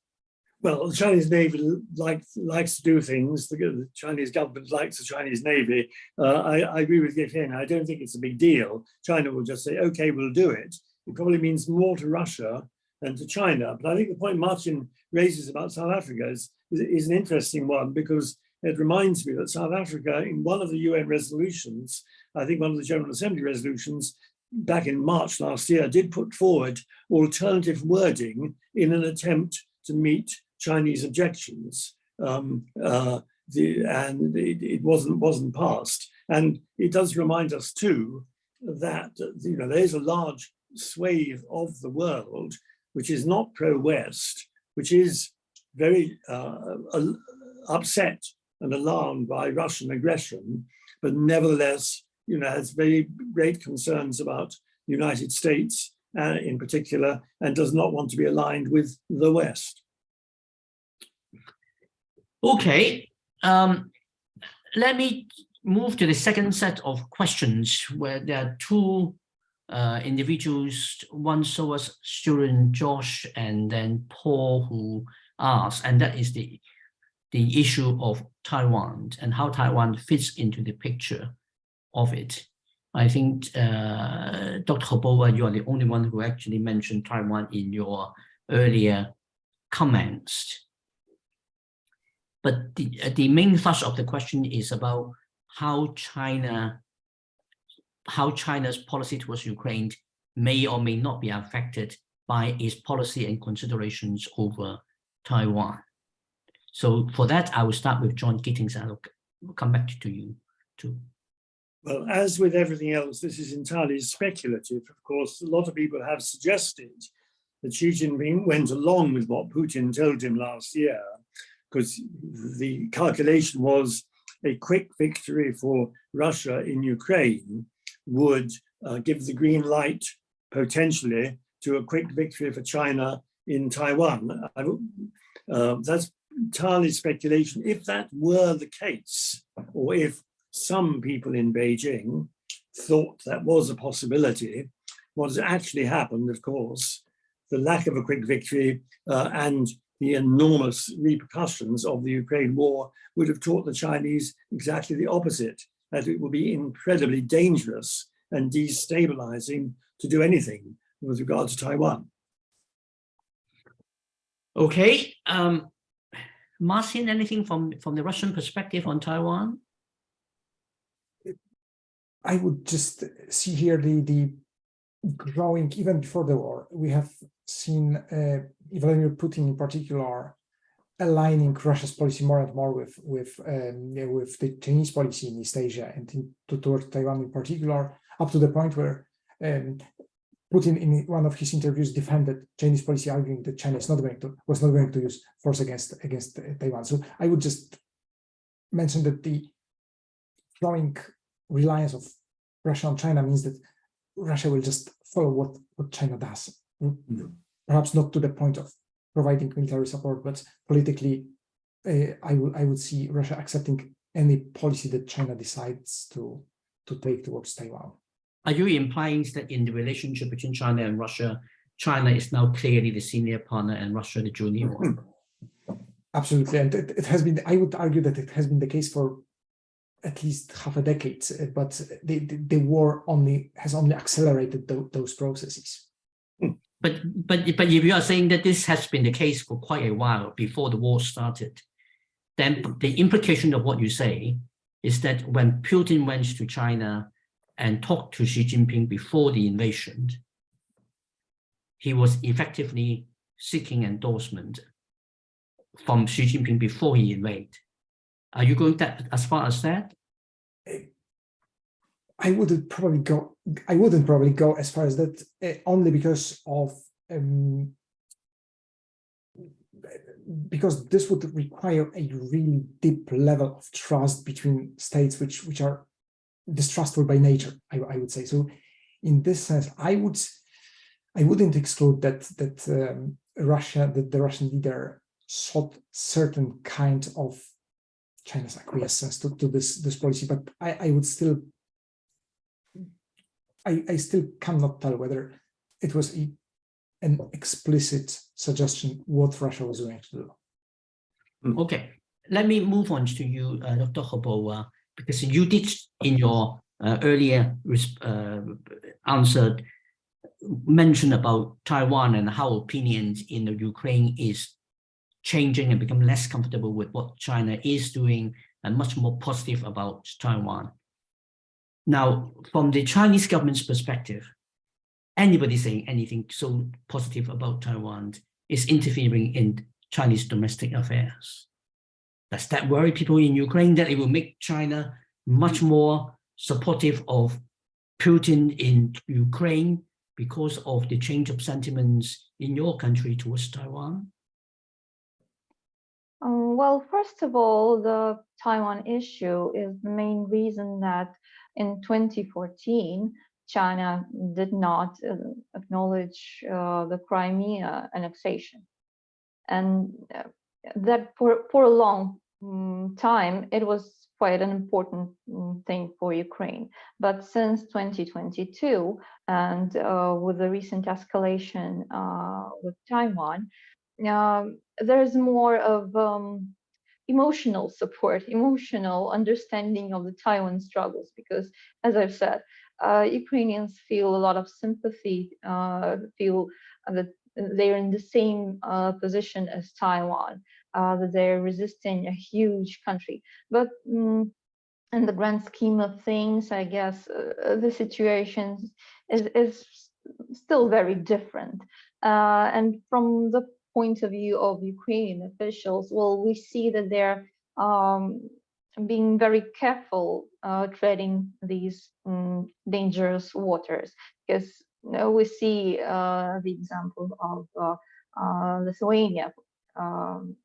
Well, the Chinese Navy likes likes to do things. The, the Chinese government likes the Chinese Navy. Uh, I, I, agree with Yevgeny. I don't think it's a big deal. China will just say, okay, we'll do it. It probably means more to Russia than to China. But I think the point Martin raises about South Africa is, is, is an interesting one because it reminds me that South Africa, in one of the UN resolutions, I think one of the General Assembly resolutions back in March last year, did put forward alternative wording in an attempt to meet Chinese objections. Um, uh, the, and it, it wasn't wasn't passed. And it does remind us too that you know there is a large swathe of the world which is not pro-West, which is very uh, upset and alarmed by Russian aggression, but nevertheless, you know, has very great concerns about the United States uh, in particular, and does not want to be aligned with the West. Okay, um, let me move to the second set of questions where there are two uh, individuals, one SOAS student, Josh, and then Paul, who asked, and that is the, the issue of Taiwan and how Taiwan fits into the picture of it. I think, uh, Dr. Hobowa, you are the only one who actually mentioned Taiwan in your earlier comments. But the, uh, the main thrust of the question is about how China, how China's policy towards Ukraine may or may not be affected by its policy and considerations over Taiwan. So for that, I will start with John Gittings and I'll come back to you too. Well, as with everything else, this is entirely speculative. Of course, a lot of people have suggested that Xi Jinping went along with what Putin told him last year, because the calculation was a quick victory for Russia in Ukraine would uh, give the green light potentially to a quick victory for China in Taiwan. Uh, that's entirely speculation. If that were the case, or if some people in Beijing thought that was a possibility, what has actually happened, of course, the lack of a quick victory uh, and the enormous repercussions of the Ukraine war would have taught the Chinese exactly the opposite, that it would be incredibly dangerous and destabilizing to do anything with regard to Taiwan. Okay, um, Martin, anything from, from the Russian perspective on Taiwan? I would just see here the, the growing, even before the war, we have seen uh, Vladimir Putin in particular aligning Russia's policy more and more with with um, with the Chinese policy in East Asia and in, to, towards Taiwan in particular, up to the point where um, Putin in one of his interviews defended Chinese policy, arguing that China is not going to was not going to use force against against Taiwan. So I would just mention that the growing reliance of Russia on China means that Russia will just follow what what China does. Mm -hmm. Perhaps not to the point of providing military support, but politically, uh, I would I would see Russia accepting any policy that China decides to to take towards Taiwan. Are you implying that in the relationship between China and Russia, China is now clearly the senior partner and Russia the junior one? Hmm. Absolutely, and it, it has been. I would argue that it has been the case for at least half a decade, uh, but the, the, the war only has only accelerated th those processes. Hmm. But but but if you are saying that this has been the case for quite a while before the war started, then the implication of what you say is that when Putin went to China and talked to Xi Jinping before the invasion, he was effectively seeking endorsement from Xi Jinping before he invaded. Are you going that as far as that? I wouldn't probably go. I wouldn't probably go as far as that, uh, only because of um, because this would require a really deep level of trust between states, which which are distrustful by nature. I, I would say so. In this sense, I would I wouldn't exclude that that um, Russia, that the Russian leader sought certain kind of China's acquiescence to, to this this policy, but I, I would still I, I still cannot tell whether it was a, an explicit suggestion what Russia was going to do. Hmm. Okay, let me move on to you, uh, Dr. Hobowa, because you did in your uh, earlier uh, answer mentioned about Taiwan and how opinions in the Ukraine is changing and become less comfortable with what China is doing and much more positive about Taiwan. Now, from the Chinese government's perspective, anybody saying anything so positive about Taiwan is interfering in Chinese domestic affairs. Does that worry people in Ukraine that it will make China much more supportive of Putin in Ukraine because of the change of sentiments in your country towards Taiwan? Um, well, first of all, the Taiwan issue is the main reason that in 2014, China did not uh, acknowledge uh, the Crimea annexation. And uh, that for, for a long time, it was quite an important um, thing for Ukraine. But since 2022, and uh, with the recent escalation uh, with Taiwan, um, there's more of um, emotional support, emotional understanding of the Taiwan struggles, because as I've said, uh, Ukrainians feel a lot of sympathy, uh, feel that they're in the same uh, position as Taiwan, uh, that they're resisting a huge country. But um, in the grand scheme of things, I guess uh, the situation is, is still very different. Uh, and from the point of view of Ukrainian officials, well, we see that they're um, being very careful uh, treading these um, dangerous waters because you know, we see uh, the example of uh, uh Lithuania um,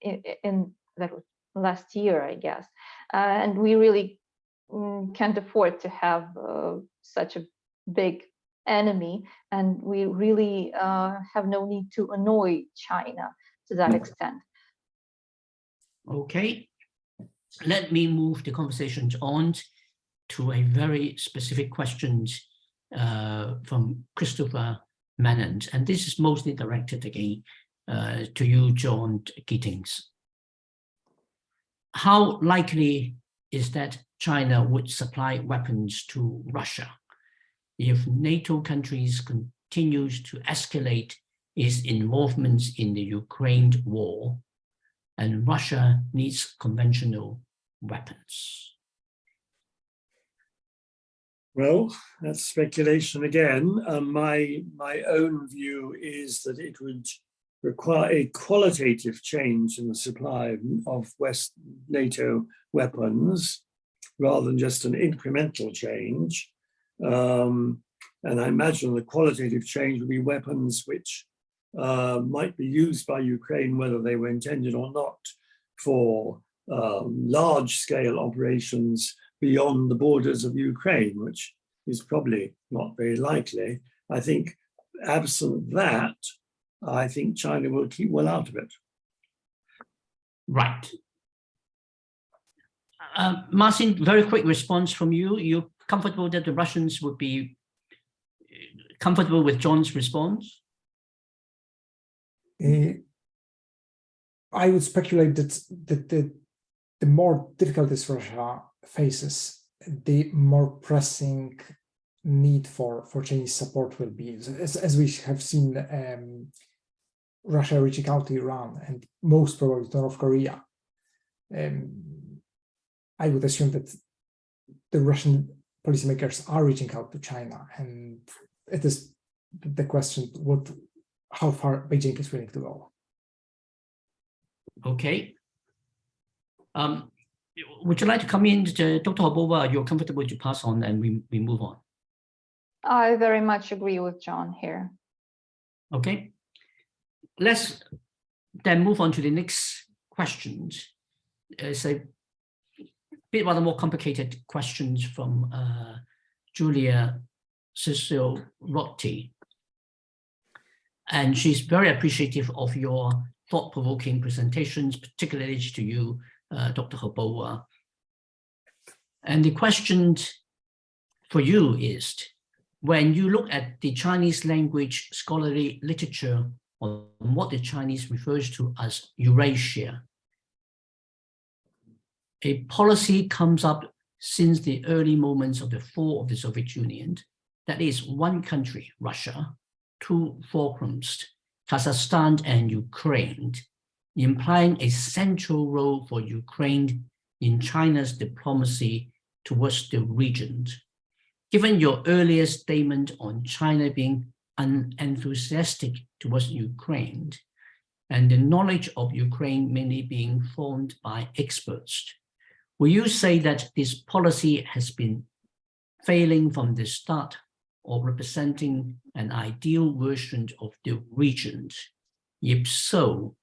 in, in, that was last year, I guess, uh, and we really um, can't afford to have uh, such a big enemy and we really have no need to annoy China to that extent. Okay, let me move the conversation on to a very specific question uh, from Christopher Mannant, and this is mostly directed again uh, to you, John Gittings. How likely is that China would supply weapons to Russia if NATO countries continues to escalate its involvements in the Ukraine war and Russia needs conventional weapons. Well, that's speculation again. Um, my, my own view is that it would require a qualitative change in the supply of West NATO weapons rather than just an incremental change. Um, and I imagine the qualitative change would be weapons which uh, might be used by Ukraine, whether they were intended or not, for um, large scale operations beyond the borders of Ukraine, which is probably not very likely. I think absent that, I think China will keep well out of it. Right. Uh, Marcin, very quick response from you. You're comfortable that the Russians would be comfortable with John's response? Uh, I would speculate that, that the, the more difficulties Russia faces, the more pressing need for, for Chinese support will be. As, as we have seen um, Russia reaching out to Iran and most probably to North Korea, um, I would assume that the Russian policymakers are reaching out to China and it is the question what how far Beijing is willing to go. Okay. Um, would you like to come in, to Dr. Hrbova? You're comfortable to pass on and we, we move on. I very much agree with John here. Okay. Let's then move on to the next questions. It's a bit rather more complicated questions from uh, Julia Cecil Rotti. And she's very appreciative of your thought-provoking presentations, particularly to you, uh, Dr. Hrbova. And the question for you is, when you look at the Chinese language scholarly literature on what the Chinese refers to as Eurasia, a policy comes up since the early moments of the fall of the Soviet Union that is one country, Russia, two fulcrums, Kazakhstan and Ukraine, implying a central role for Ukraine in China's diplomacy towards the region. Given your earlier statement on China being unenthusiastic towards Ukraine, and the knowledge of Ukraine mainly being formed by experts, will you say that this policy has been failing from the start or representing an ideal version of the region? If so,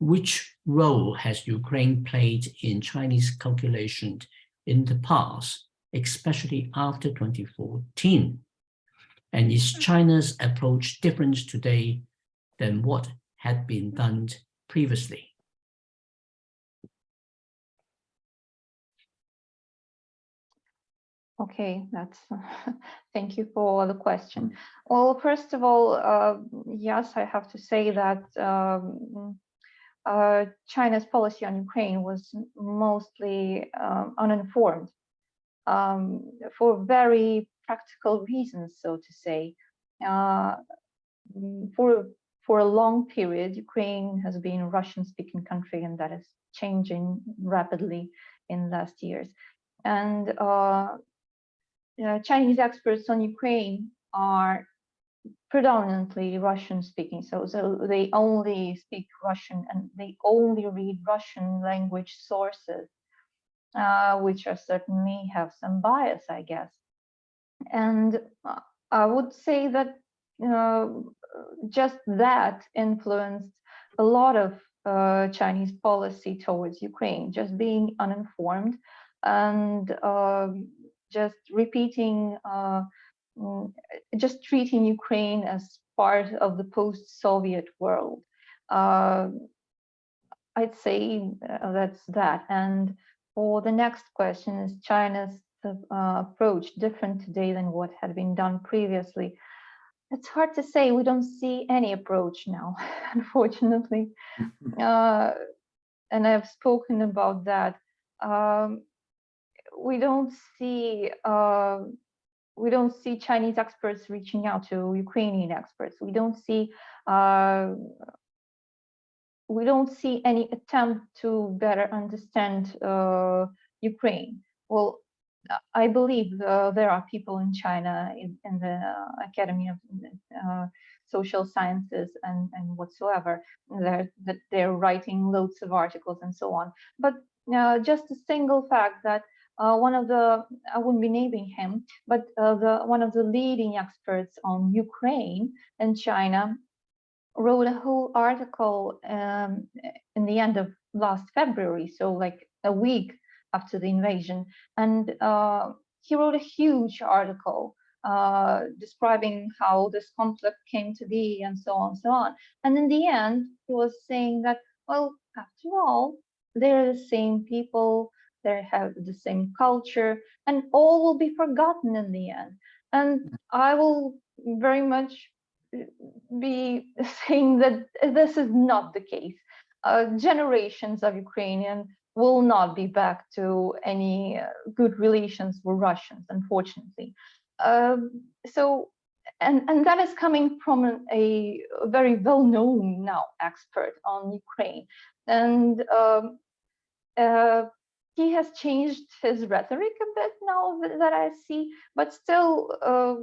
which role has Ukraine played in Chinese calculation in the past, especially after 2014? And is China's approach different today than what had been done previously? Okay, that's thank you for the question. Well, first of all, uh, yes, I have to say that um, uh, China's policy on Ukraine was mostly um, uninformed um, for very practical reasons, so to say. Uh, for for a long period, Ukraine has been a Russian-speaking country, and that is changing rapidly in last years. And uh, uh, Chinese experts on Ukraine are predominantly Russian speaking. So, so they only speak Russian and they only read Russian language sources, uh, which are certainly have some bias, I guess. And uh, I would say that uh, just that influenced a lot of uh, Chinese policy towards Ukraine, just being uninformed and um, just repeating, uh, mm, just treating Ukraine as part of the post-Soviet world. Uh, I'd say uh, that's that. And for the next question is China's uh, approach different today than what had been done previously? It's hard to say. We don't see any approach now, unfortunately. Uh, and I've spoken about that. Um, we don't see uh, we don't see Chinese experts reaching out to Ukrainian experts. We don't see uh, we don't see any attempt to better understand uh, Ukraine. Well, I believe uh, there are people in China in, in the Academy of uh, Social Sciences and, and whatsoever that they're writing loads of articles and so on. But uh, just a single fact that uh, one of the I wouldn't be naming him, but uh, the one of the leading experts on Ukraine and China wrote a whole article um, in the end of last February, so like a week after the invasion, and uh, he wrote a huge article uh, describing how this conflict came to be and so on and so on. And in the end, he was saying that, well, after all, they're the same people, they have the same culture, and all will be forgotten in the end. And I will very much uh, be saying that this is not the case. Uh, generations of Ukrainian will not be back to any uh, good relations with Russians, unfortunately. Um, so, and, and that is coming from a, a very well-known now expert on Ukraine. And um, uh, he has changed his rhetoric a bit now that I see, but still, uh,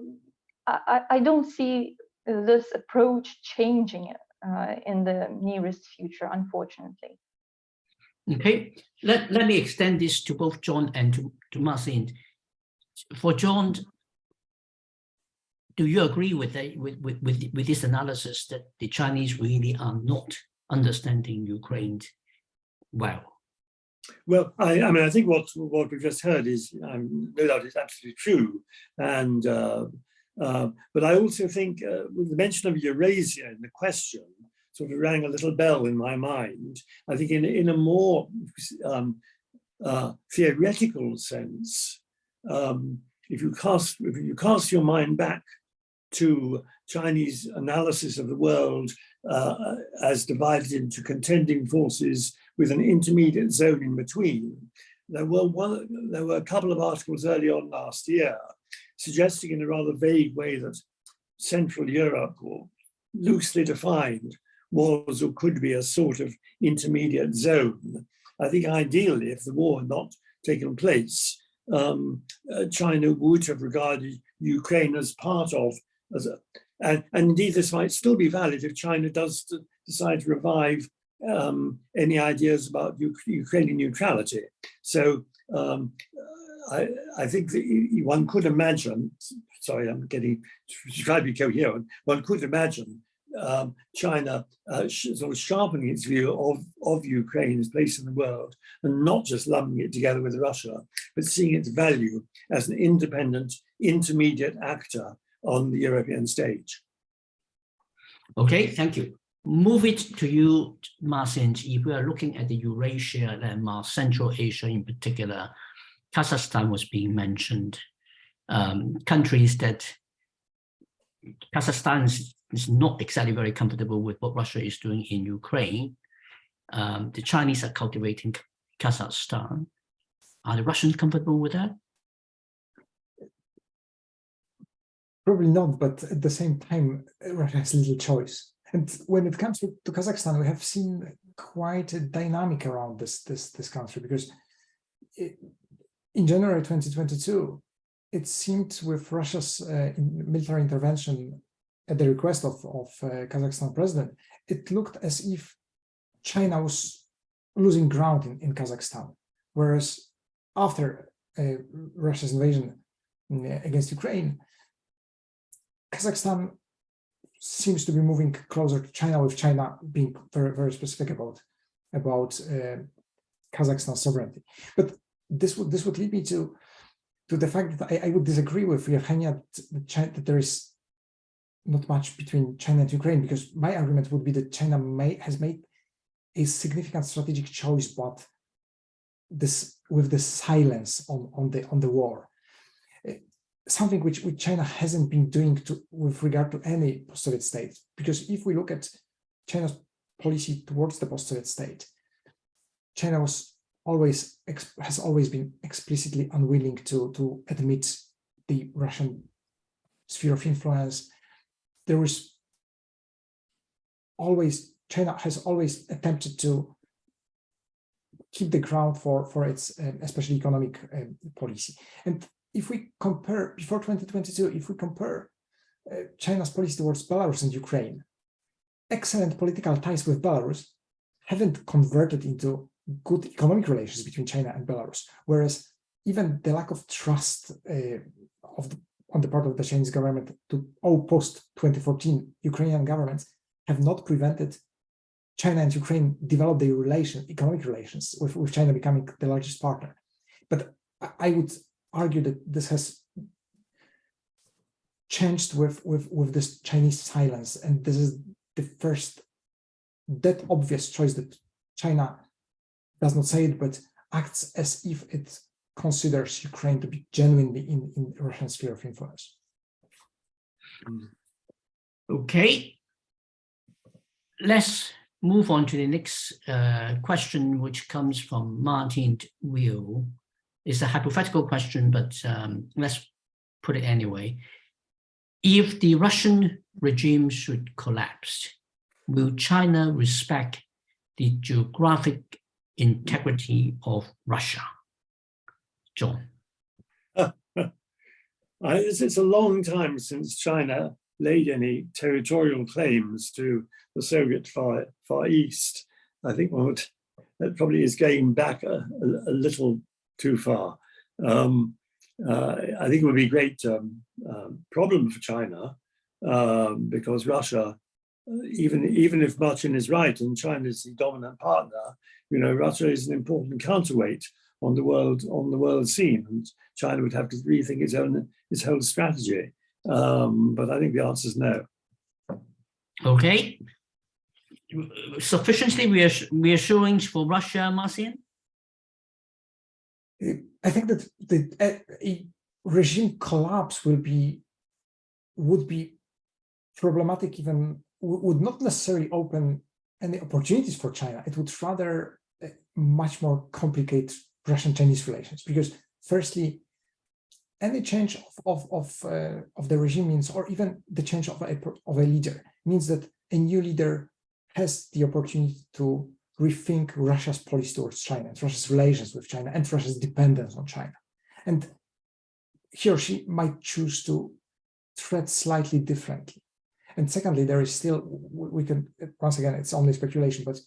I, I, don't see this approach changing uh, in the nearest future, unfortunately. Okay, let, let me extend this to both John and to, to Marcin. For John, do you agree with, the, with, with, with, with this analysis that the Chinese really are not understanding Ukraine well? Well, I, I mean, I think what what we've just heard is, um, no doubt, is absolutely true, and uh, uh, but I also think uh, with the mention of Eurasia in the question sort of rang a little bell in my mind. I think in in a more um, uh, theoretical sense, um, if you cast if you cast your mind back to Chinese analysis of the world uh, as divided into contending forces with an intermediate zone in between. There were one, there were a couple of articles early on last year suggesting in a rather vague way that Central Europe, or loosely defined, was or could be a sort of intermediate zone. I think ideally, if the war had not taken place, um, uh, China would have regarded Ukraine as part of, as a, and, and indeed this might still be valid if China does decide to revive um, any ideas about Ukrainian neutrality. So um, I, I think one could imagine, sorry, I'm getting, try to be coherent, one could imagine um, China uh, sort of sharpening its view of, of Ukraine's place in the world and not just lumping it together with Russia, but seeing its value as an independent intermediate actor on the European stage. Okay, thank you. Move it to you, Marcin. If we are looking at the Eurasia and Central Asia in particular, Kazakhstan was being mentioned. Um, countries that Kazakhstan is, is, not exactly very comfortable with what Russia is doing in Ukraine. Um, the Chinese are cultivating Kazakhstan. Are the Russians comfortable with that? Probably not, but at the same time, Russia has little choice. And when it comes to, Kazakhstan, we have seen quite a dynamic around this this this country because it, in January 2022, it seemed with Russia's uh, military intervention at the request of, of uh, Kazakhstan president, it looked as if China was losing ground in, in Kazakhstan. Whereas after uh, Russia's invasion uh, against Ukraine, Kazakhstan seems to be moving closer to China, with China being very, very specific about about uh, Kazakhstan sovereignty. But this would this would lead me to to the fact that I, I would disagree with Yevgenia that, that there is not much between China and Ukraine, because my argument would be that China may has made a significant strategic choice, but this with the silence on on the on the war eh, something which, which China hasn't been doing to, with regard to any post-Soviet state. Because if we look at China's policy towards the post-Soviet state, China was always has always been explicitly unwilling to, to admit the Russian sphere of influence. There was always, China has always attempted to keep the ground for, for its um, especially economic um, policy. And if we compare before 2022, if we compare uh, China's policy towards Belarus and Ukraine, excellent political ties with Belarus haven't converted into good economic relations between China and Belarus, whereas even the lack of trust uh, of the, on the part of the Chinese government to all post-2014 Ukrainian governments have not prevented China and Ukraine develop their relation, economic relations, with, with China becoming the largest partner. But I would argue that this has changed with, with, with this Chinese silence. And this is the first that obvious choice that China does not say it, but acts as if it considers Ukraine to be genuinely in, in Russian sphere of influence. Okay. Let's move on to the next uh, question, which comes from Martin Will. It's a hypothetical question, but um, let's put it anyway. If the Russian regime should collapse, will China respect the geographic integrity of Russia? John. it's a long time since China laid any territorial claims to the Soviet Far, Far East. I think what that probably is going back a, a, a little too far. Um, uh, I think it would be a great um, uh, problem for China um, because Russia, uh, even even if Martin is right and China is the dominant partner, you know, Russia is an important counterweight on the world on the world scene, and China would have to rethink its own its whole strategy. Um, but I think the answer is no. Okay. Sufficiently reassuring for Russia, Marcin? I think that the a regime collapse will be would be problematic even would not necessarily open any opportunities for China. It would rather uh, much more complicate Russian-Chinese relations because firstly, any change of of of, uh, of the regime means, or even the change of a of a leader means that a new leader has the opportunity to rethink Russia's policy towards China, and Russia's relations with China, and Russia's dependence on China, and he or she might choose to tread slightly differently. And secondly, there is still we can once again it's only speculation, but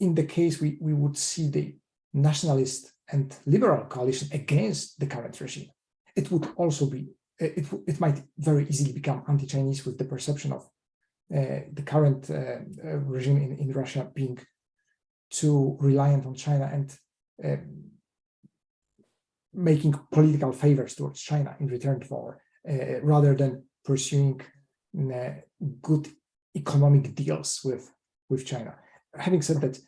in the case we we would see the nationalist and liberal coalition against the current regime, it would also be, it, it might very easily become anti-Chinese with the perception of uh, the current uh, uh, regime in, in Russia being too reliant on China and um, making political favors towards China in return for, uh, rather than pursuing uh, good economic deals with, with China. Having said that,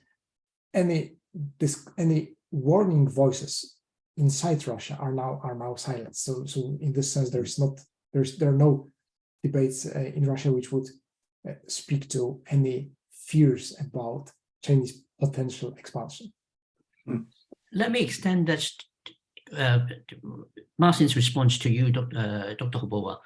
any this any warning voices inside Russia are now are now silenced. So so in this sense, there's not there's there are no debates uh, in Russia which would uh, speak to any fears about Chinese potential expansion. Let me extend that uh, Martin's response to you, Doc- uh, Dr. Hobova.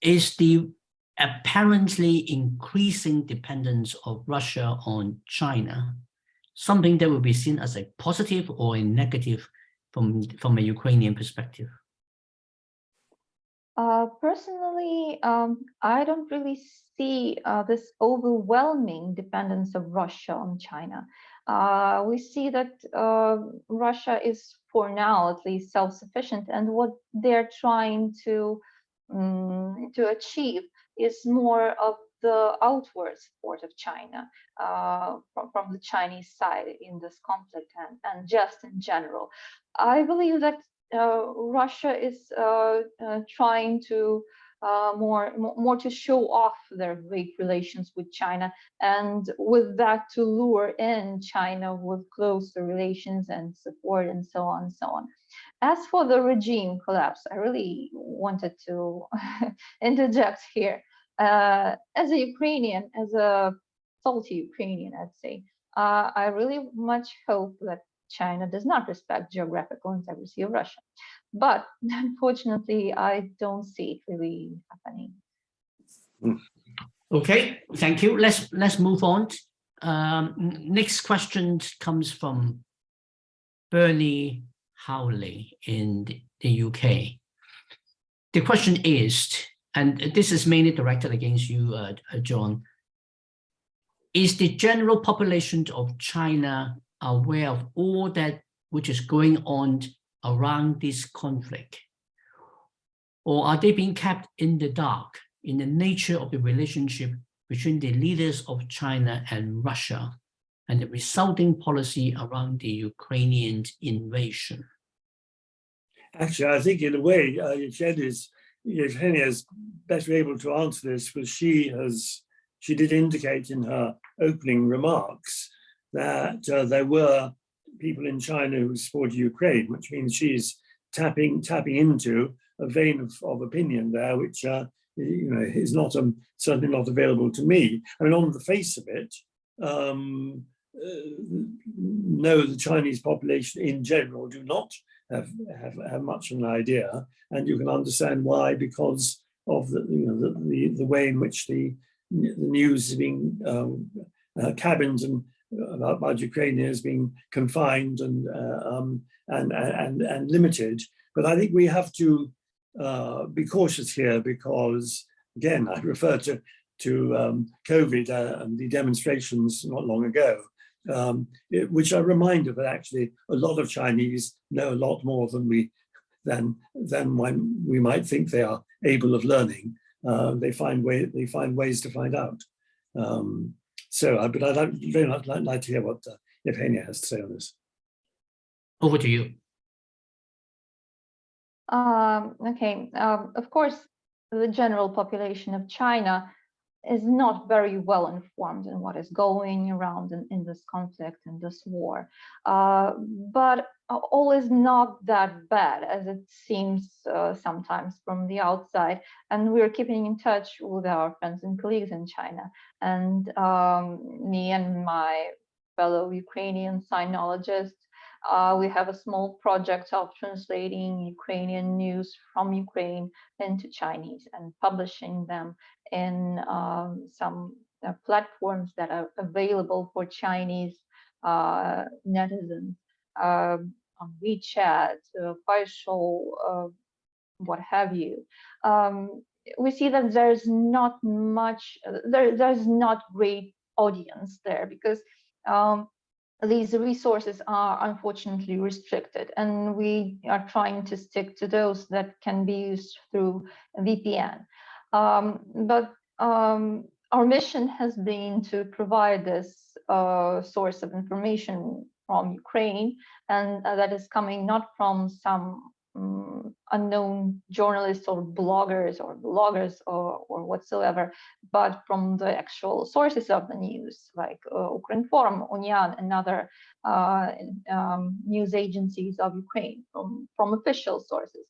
Is the apparently increasing dependence of Russia on China something that will be seen as a positive or a negative from, from a Ukrainian perspective? Uh, personally, um, I don't really see uh, this overwhelming dependence of Russia on China. Uh, we see that uh, Russia is, for now at least, self-sufficient, and what they're trying to um, to achieve is more of the outward support of China uh, from, from the Chinese side in this conflict and, and just in general. I believe that uh, Russia is uh, uh, trying to uh, more, more to show off their great relations with China, and with that to lure in China with closer relations and support and so on and so on. As for the regime collapse, I really wanted to interject here. Uh, as a Ukrainian, as a salty Ukrainian, I'd say, uh, I really much hope that China does not respect geographical integrity of Russia. But unfortunately, I don't see it really happening. Okay, thank you. Let's let's move on. Um, next question comes from Bernie Howley in the- the UK. The question is, and this is mainly directed against you, uh, uh, John. Is the general population of China aware of all that which is going on around this conflict? Or are they being kept in the dark in the nature of the relationship between the leaders of China and Russia and the resulting policy around the Ukrainian invasion? Actually, I think in a way, uh, Evgeny's, Evgenia is better able to answer this because she has, she did indicate in her opening remarks that uh, there were people in China who supported Ukraine, which means she's tapping tapping into a vein of, of opinion there, which uh, you know is not um, certainly not available to me. I mean, on the face of it, um, uh, no, the Chinese population in general do not have, have, have much of an idea, and you can understand why because of the you know the the, the way in which the the news is being um, uh, cabined and about, about Ukraine is being confined and, uh, um, and and and limited. But I think we have to uh, be cautious here because again, I refer to to um, COVID uh, and the demonstrations not long ago, um, it- which are a reminder that actually a lot of Chinese know a lot more than we than than when we might think they are able of learning. Uh, they find way they find ways to find out. Um, so, uh, but I'd like, very much like, like to hear what uh, Evgenia has to say on this. Over to you. Um, okay, um, of course, the general population of China is not very well informed in what is going around in, in this conflict and this war. Uh, but all is not that bad as it seems uh, sometimes from the outside. And we're keeping in touch with our friends and colleagues in China. And um, me and my fellow Ukrainian sinologists Uh, we have a small project of translating Ukrainian news from Ukraine into Chinese and publishing them in um, some uh, platforms that are available for Chinese uh, netizens um, on WeChat, uh, uh, what have you. Um, we see that there's not much, uh, there, there's not great audience there because um, these resources are unfortunately restricted and we are trying to stick to those that can be used through VPN. Um, but um, our mission has been to provide this uh, source of information from Ukraine and uh, that is coming not from some um, unknown journalists or bloggers or bloggers or, or whatsoever, but from the actual sources of the news, like uh, Ukrinform, Unian, and other uh, um, news agencies of Ukraine from, from official sources.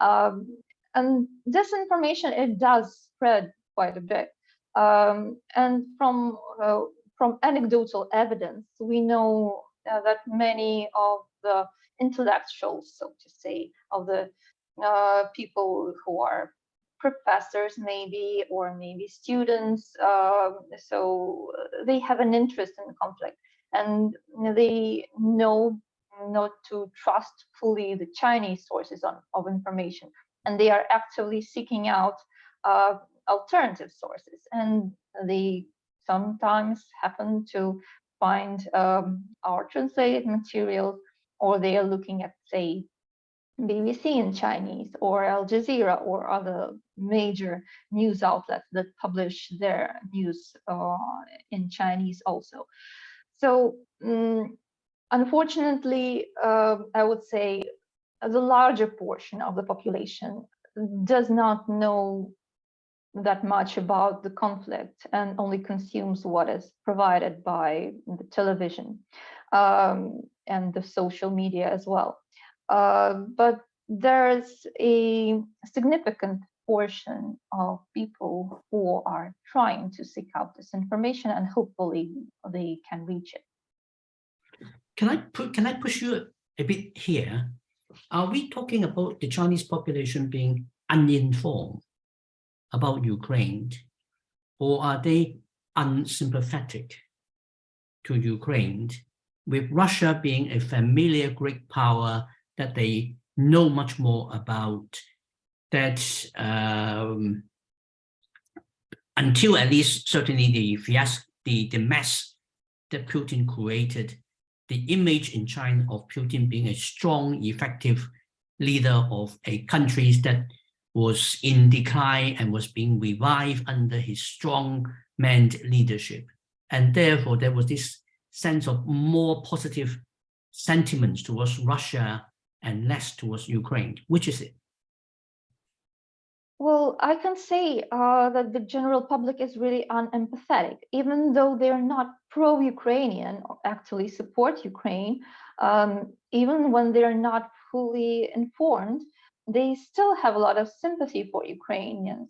Um, and this information, it does spread quite a bit. Um, and from, uh, from anecdotal evidence, we know uh, that many of the intellectuals, so to say, of the uh, people who are professors maybe, or maybe students. Um, so they have an interest in the conflict and they know not to trust fully the Chinese sources on, of information. And they are actively seeking out uh, alternative sources. And they sometimes happen to find um, our translated material, or they are looking at, say, BBC in Chinese or Al Jazeera or other major news outlets that publish their news uh, in Chinese also. So um, unfortunately, uh, I would say the larger portion of the population does not know that much about the conflict and only consumes what is provided by the television um, and the social media as well. Uh, but there's a significant portion of people who are trying to seek out this information and hopefully they can reach it. Can I put can I push you a bit here? Are we talking about the Chinese population being uninformed about Ukraine, or are they unsympathetic to Ukraine with Russia being a familiar great power that they know much more about that um, until at least certainly the fiasco, the, the mess that Putin created, the image in China of Putin being a strong, effective leader of a country that was in decline and was being revived under his strong manned leadership. And therefore, there was this sense of more positive sentiments towards Russia and less towards Ukraine. Which is it? Well, I can say uh, that the general public is really unempathetic, even though they're not pro-Ukrainian actually support Ukraine, um, even when they're not fully informed, they still have a lot of sympathy for Ukrainians,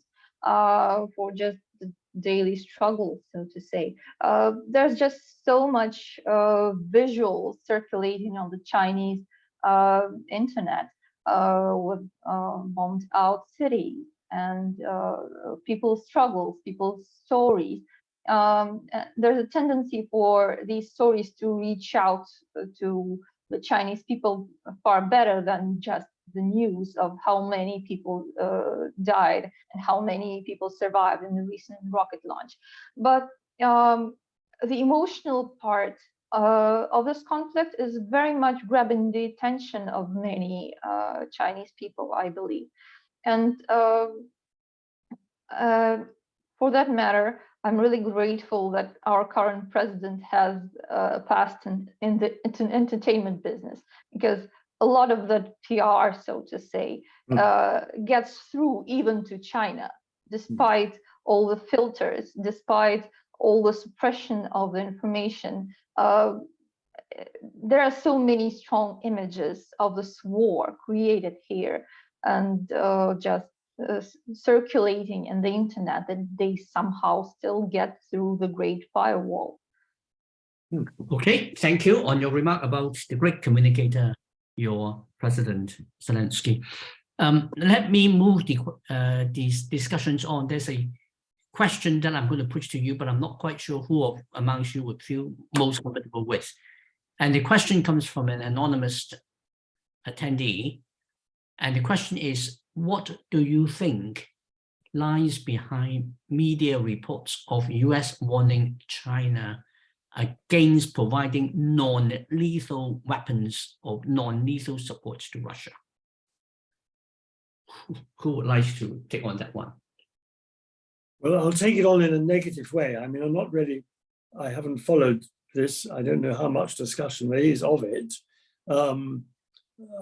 uh, for just the daily struggle, so to say. Uh, there's just so much uh, visual circulating on the Chinese uh, internet uh, with bombed out cities and people's struggles, people's stories. Um, there's a tendency for these stories to reach out to the Chinese people far better than just the news of how many people uh, died and how many people survived in the recent rocket launch. But um, the emotional part uh, of this conflict is very much grabbing the attention of many uh, Chinese people, I believe. And um, uh, for that matter, I'm really grateful that our current president has uh, passed in, in the entertainment business because a lot of the PR, so to say, mm. uh, gets through even to China, despite all the filters, despite all the suppression of the information. Uh, there are so many strong images of this war created here and uh, just uh, circulating in the internet that they somehow still get through the great firewall. Okay, thank you on your remark about the great communicator, your President Zelensky. Um, let me move the, uh, these discussions on. There's a question that I'm going to push to you, but I'm not quite sure who amongst you would feel most comfortable with. And the question comes from an anonymous attendee. And the question is, what do you think lies behind media reports of US warning China against providing non-lethal weapons or non-lethal supports to Russia? Who- Who would like to take on that one? Well, I'll take it on in a negative way. I mean, I'm not really, I haven't followed this. I don't know how much discussion there is of it. Um,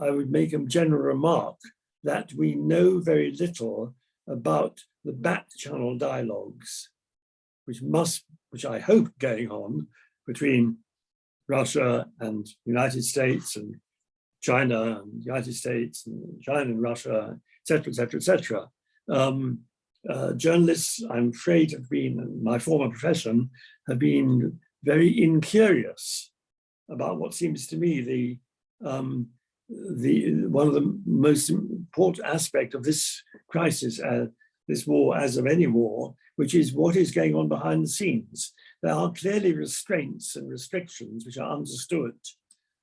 I would make a general remark that we know very little about the back channel dialogues, which must, which I hope going on between Russia and United States and China and the United States and China and Russia, et cetera, et cetera, et cetera. Um, uh, journalists, I'm afraid, have been, my former profession, have been very incurious about what seems to me the um, the one of the most important aspect of this crisis, uh, this war, as of any war, which is what is going on behind the scenes. There are clearly restraints and restrictions which are understood.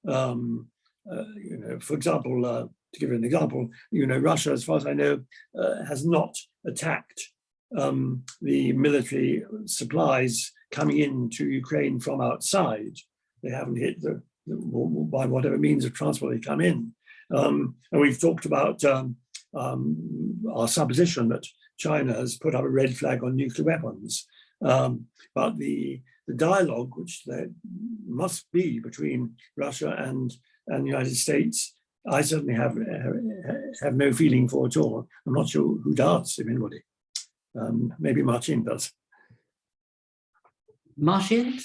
Um, uh, you know, for example, uh, to give an example, you know, Russia, as far as I know, uh, has not attacked um, the military supplies coming into Ukraine from outside. They haven't hit the, the by whatever means of transport they come in. Um, and we've talked about um, um, our supposition that China has put up a red flag on nuclear weapons. Um, but the, the dialogue, which there must be between Russia and, and the United States, I certainly have, have no feeling for at all. I'm not sure who does, if anybody. Um, maybe Martin does. Martin,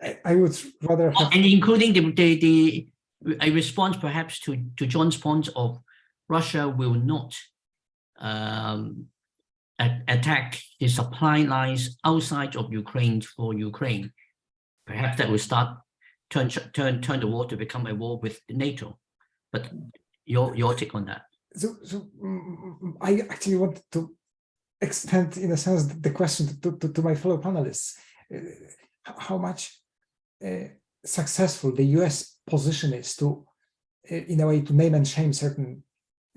I, I would rather have and including the, the, the, a response perhaps to, to John's point of Russia will not um, attack the supply lines outside of Ukraine for Ukraine. Perhaps that will start turn turn turn the war to become a war with NATO. But your your take on that? so, so mm, I actually want to extend, in a sense, the question to, to, to my fellow panelists. Uh, how much successful the US position is to, uh, in a way, to name and shame certain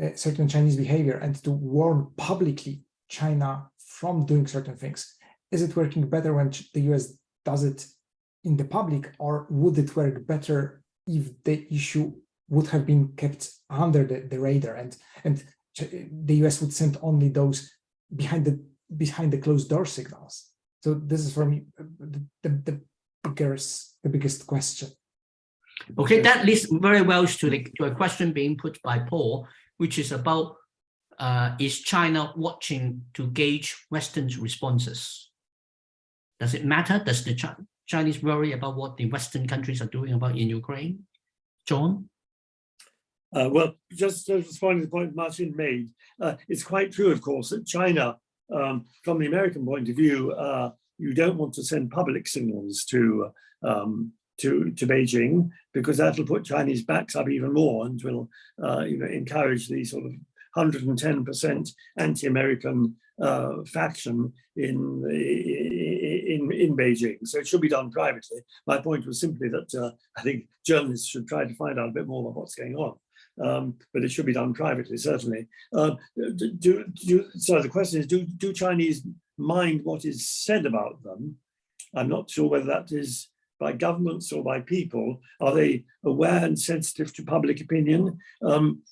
uh, certain Chinese behavior and to warn publicly China from doing certain things. Is it working better when the US does it in the public, or would it work better if the issue would have been kept under the, the radar and and the US would send only those behind the behind the closed door signals. So this is for me uh, the, the, the biggest the biggest question. Okay, that leads very well to the to a question being put by Paul, which is about uh, is China watching to gauge Western's responses? Does it matter? Does the Chi- Chinese worry about what the Western countries are doing about in Ukraine? John? Uh, well, just to respond to the point Martin made, uh, it's quite true, of course, that China, um, from the American point of view, uh, you don't want to send public signals to, um, to, to Beijing because that'll put Chinese backs up even more and will uh, you know, encourage the sort of 110% anti-American uh, faction in, in, in Beijing. So it should be done privately. My point was simply that uh, I think journalists should try to find out a bit more about what's going on. Um, but it should be done privately, certainly. Do, do, do, so the question is, do, do Chinese mind what is said about them? I'm not sure whether that is by governments or by people. Are they aware and sensitive to public opinion? Um,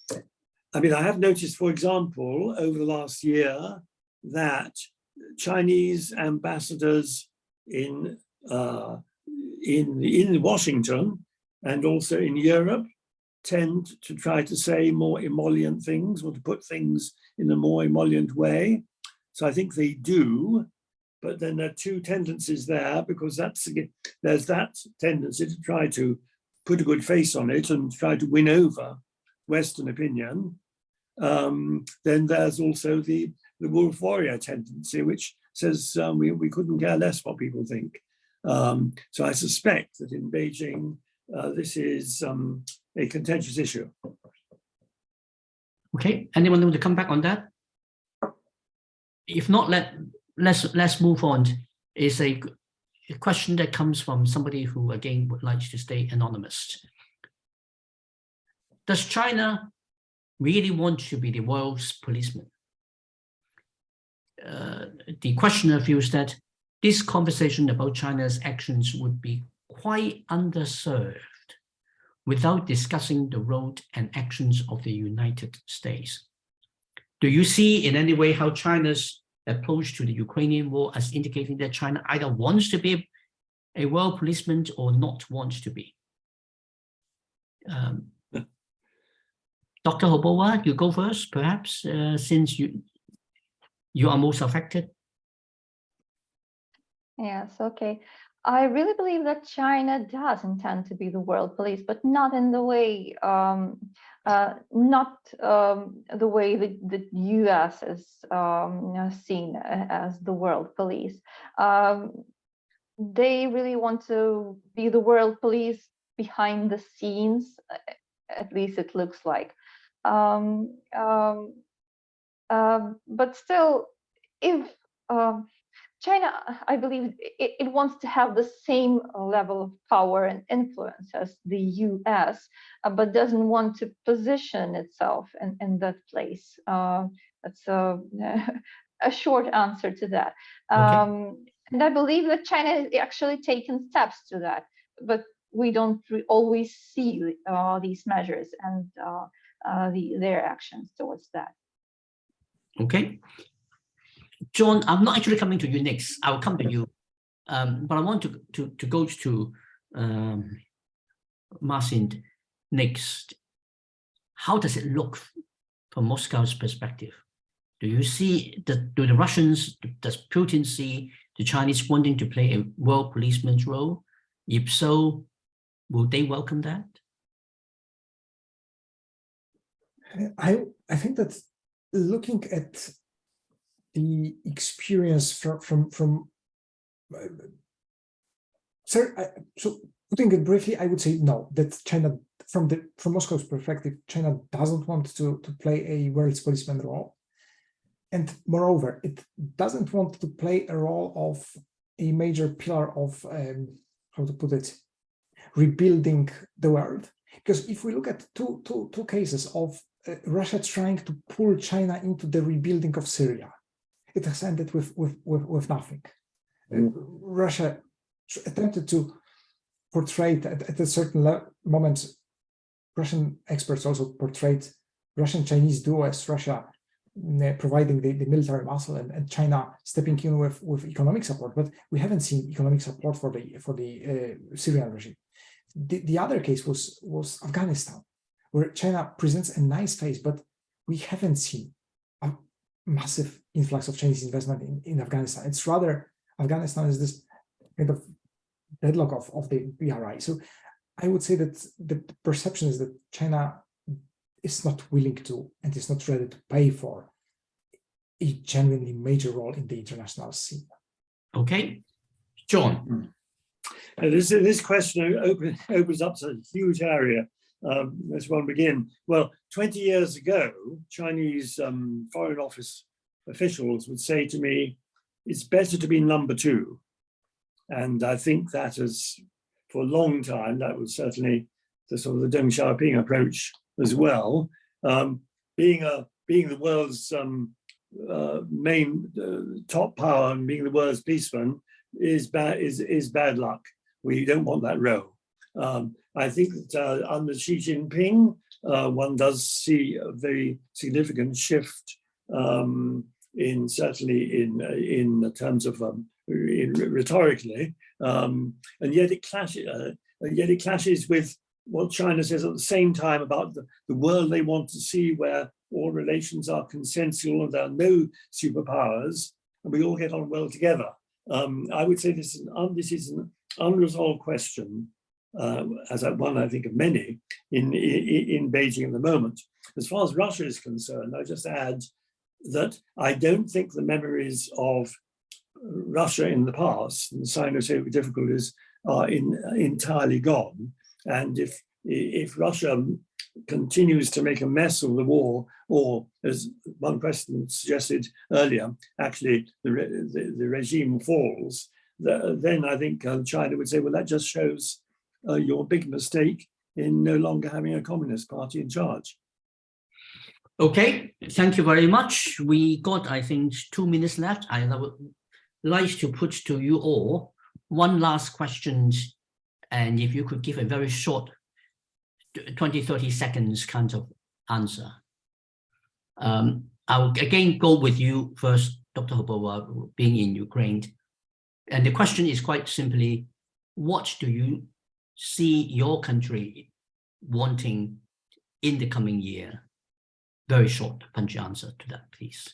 I mean, I have noticed, for example, over the last year that Chinese ambassadors in, uh, in, in Washington and also in Europe tend to try to say more emollient things or to put things in a more emollient way. So I think they do, but then there are two tendencies there because that's there's that tendency to try to put a good face on it and try to win over Western opinion. Um, then there's also the, the wolf warrior tendency, which says um, we, we couldn't care less what people think. Um, so I suspect that in Beijing, uh, this is um, a contentious issue. Okay, anyone want to come back on that? If not, let, let's, let's move on. It's a, a question that comes from somebody who again would like to stay anonymous. Does China really want to be the world's policeman? Uh, the questioner feels that this conversation about China's actions would be quite underserved without discussing the role and actions of the United States. Do you see in any way how China's approach to the Ukrainian war as indicating that China either wants to be a world policeman or not wants to be? Um, Dr. Hobowa, you go first, perhaps, uh, since you you are most affected. Yes, okay. I really believe that China does intend to be the world police, but not in the way, um, uh, not um, the way that the U.S. is um, seen as the world police. Um, they really want to be the world police behind the scenes, at least it looks like. Um, um, uh, but still, if um, China, I believe it, it, wants to have the same level of power and influence as the US, uh, but doesn't want to position itself in, in that place. Uh, that's a, a short answer to that. Okay. Um, and I believe that China has actually taken steps to that, but we don't always see uh, these measures and uh, uh, the, their actions towards that. Okay. John, I'm not actually coming to you next. I'll come to you. Um, but I want to, to, to go to um, Marcin next. How does it look from Moscow's perspective? Do you see, the, do the Russians, does Putin see the Chinese wanting to play a world policeman's role? If so, will they welcome that? I, I think that looking at the experience from from from uh, sir I, so putting it briefly i would say no that china from the from moscow's perspective china doesn't want to to play a world's policeman role. And moreover it doesn't want to play a role of a major pillar of um, how to put it rebuilding the world. Because if we look at two two two cases of uh, russia trying to pull china into the rebuilding of syria it has ended with with with, with nothing. Mm. Russia attempted to portray at, at a certain moment. Russian experts also portrayed Russian-Chinese duo as Russia mm, providing the, the military muscle and, and China stepping in with, with economic support, but we haven't seen economic support for the for the uh, Syrian regime. The, the other case was was Afghanistan, where China presents a nice face, but we haven't seen a massive influx of Chinese investment in, in Afghanistan. It's rather Afghanistan is this kind of deadlock of, of the BRI. So I would say that the perception is that China is not willing to and is not ready to pay for a genuinely major role in the international scene. Okay, John. Uh, this this question open, opens up a huge area um, let's one begin. Well, 20 years ago, Chinese um, Foreign Office officials would say to me, it's better to be number two. And I think that is, for a long time, that was certainly the sort of the Deng Xiaoping approach as well. Um, being a being the world's um, uh, main uh, top power and being the world's policeman is bad is is bad luck. We don't want that role. Um, I think that uh, under Xi Jinping, uh, one does see a very significant shift um, in certainly in in terms of um, in rhetorically, um, and yet it clashes. Uh, yet it clashes with what China says at the same time about the, the world they want to see, where all relations are consensual and there are no superpowers, and we all get on well together. Um, I would say this is an, this is an unresolved question uh, as one I think of many in, in, in Beijing at the moment. As far as Russia is concerned, I just add that I don't think the memories of Russia in the past and Sino-Soviet difficulties are in, entirely gone. And if if Russia continues to make a mess of the war, or as one president suggested earlier, actually the, re the, the, regime falls, the, then I think uh, China would say, well, that just shows uh, your big mistake in no longer having a communist party in charge. Okay, thank you very much. We got, I think, two minutes left. I would like to put to you all one last question. And if you could give a very short 20, 30 seconds kind of answer. Um, I'll again go with you first, Dr. Hubova, being in Ukraine. And the question is quite simply, what do you see your country wanting in the coming year? Very short, punchy answer to that, please.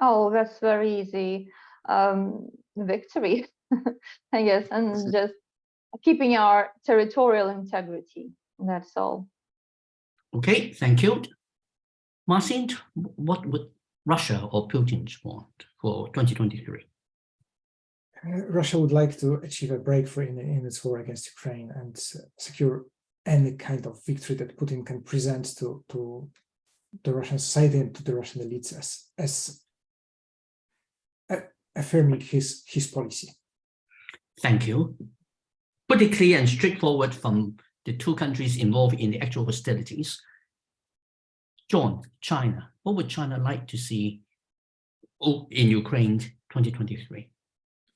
Oh, that's very easy. Um, victory, I guess, and just keeping our territorial integrity. That's all. Okay, thank you. Marcin, what would Russia or Putin want for 2023? Uh, Russia would like to achieve a breakthrough in, in its war against Ukraine and secure any kind of victory that Putin can present to, to the Russian society and to the Russian elites as, as affirming his, his policy. Thank you. Pretty clear and straightforward from the two countries involved in the actual hostilities. John, China, what would China like to see in Ukraine 2023?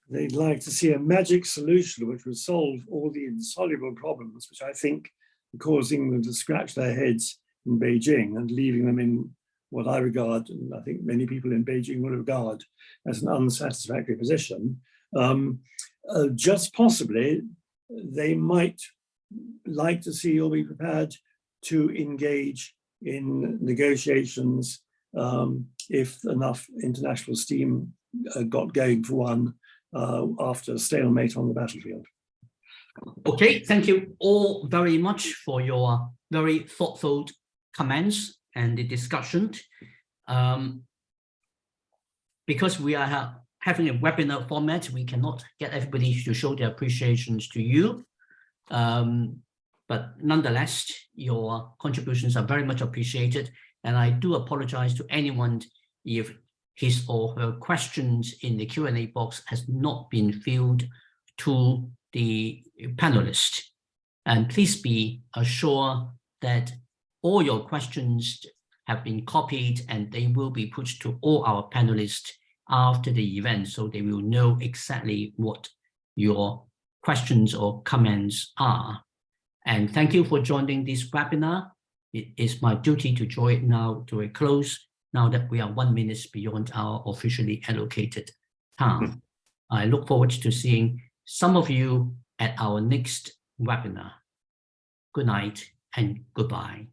They'd like to see a magic solution which would solve all the insoluble problems, which I think are causing them to scratch their heads in Beijing and leaving them in what I regard, and I think many people in Beijing would regard as an unsatisfactory position. Um, uh, just possibly, they might like to see or be prepared to engage in negotiations um, if enough international steam uh, got going for one uh, after a stalemate on the battlefield. Okay, thank you all very much for your very thoughtful comments and the discussion. Um, because we are ha having a webinar format, we cannot get everybody to show their appreciations to you. Um, but nonetheless, your contributions are very much appreciated. And I do apologize to anyone if his or her questions in the Q&A box has not been filled to the panelists. And please be assured that all your questions have been copied and they will be put to all our panelists after the event so they will know exactly what your questions or comments are. And thank you for joining this webinar. It is my duty to draw it now to a close now that we are one minute beyond our officially allocated time. Hmm. I look forward to seeing some of you at our next webinar. Good night and goodbye.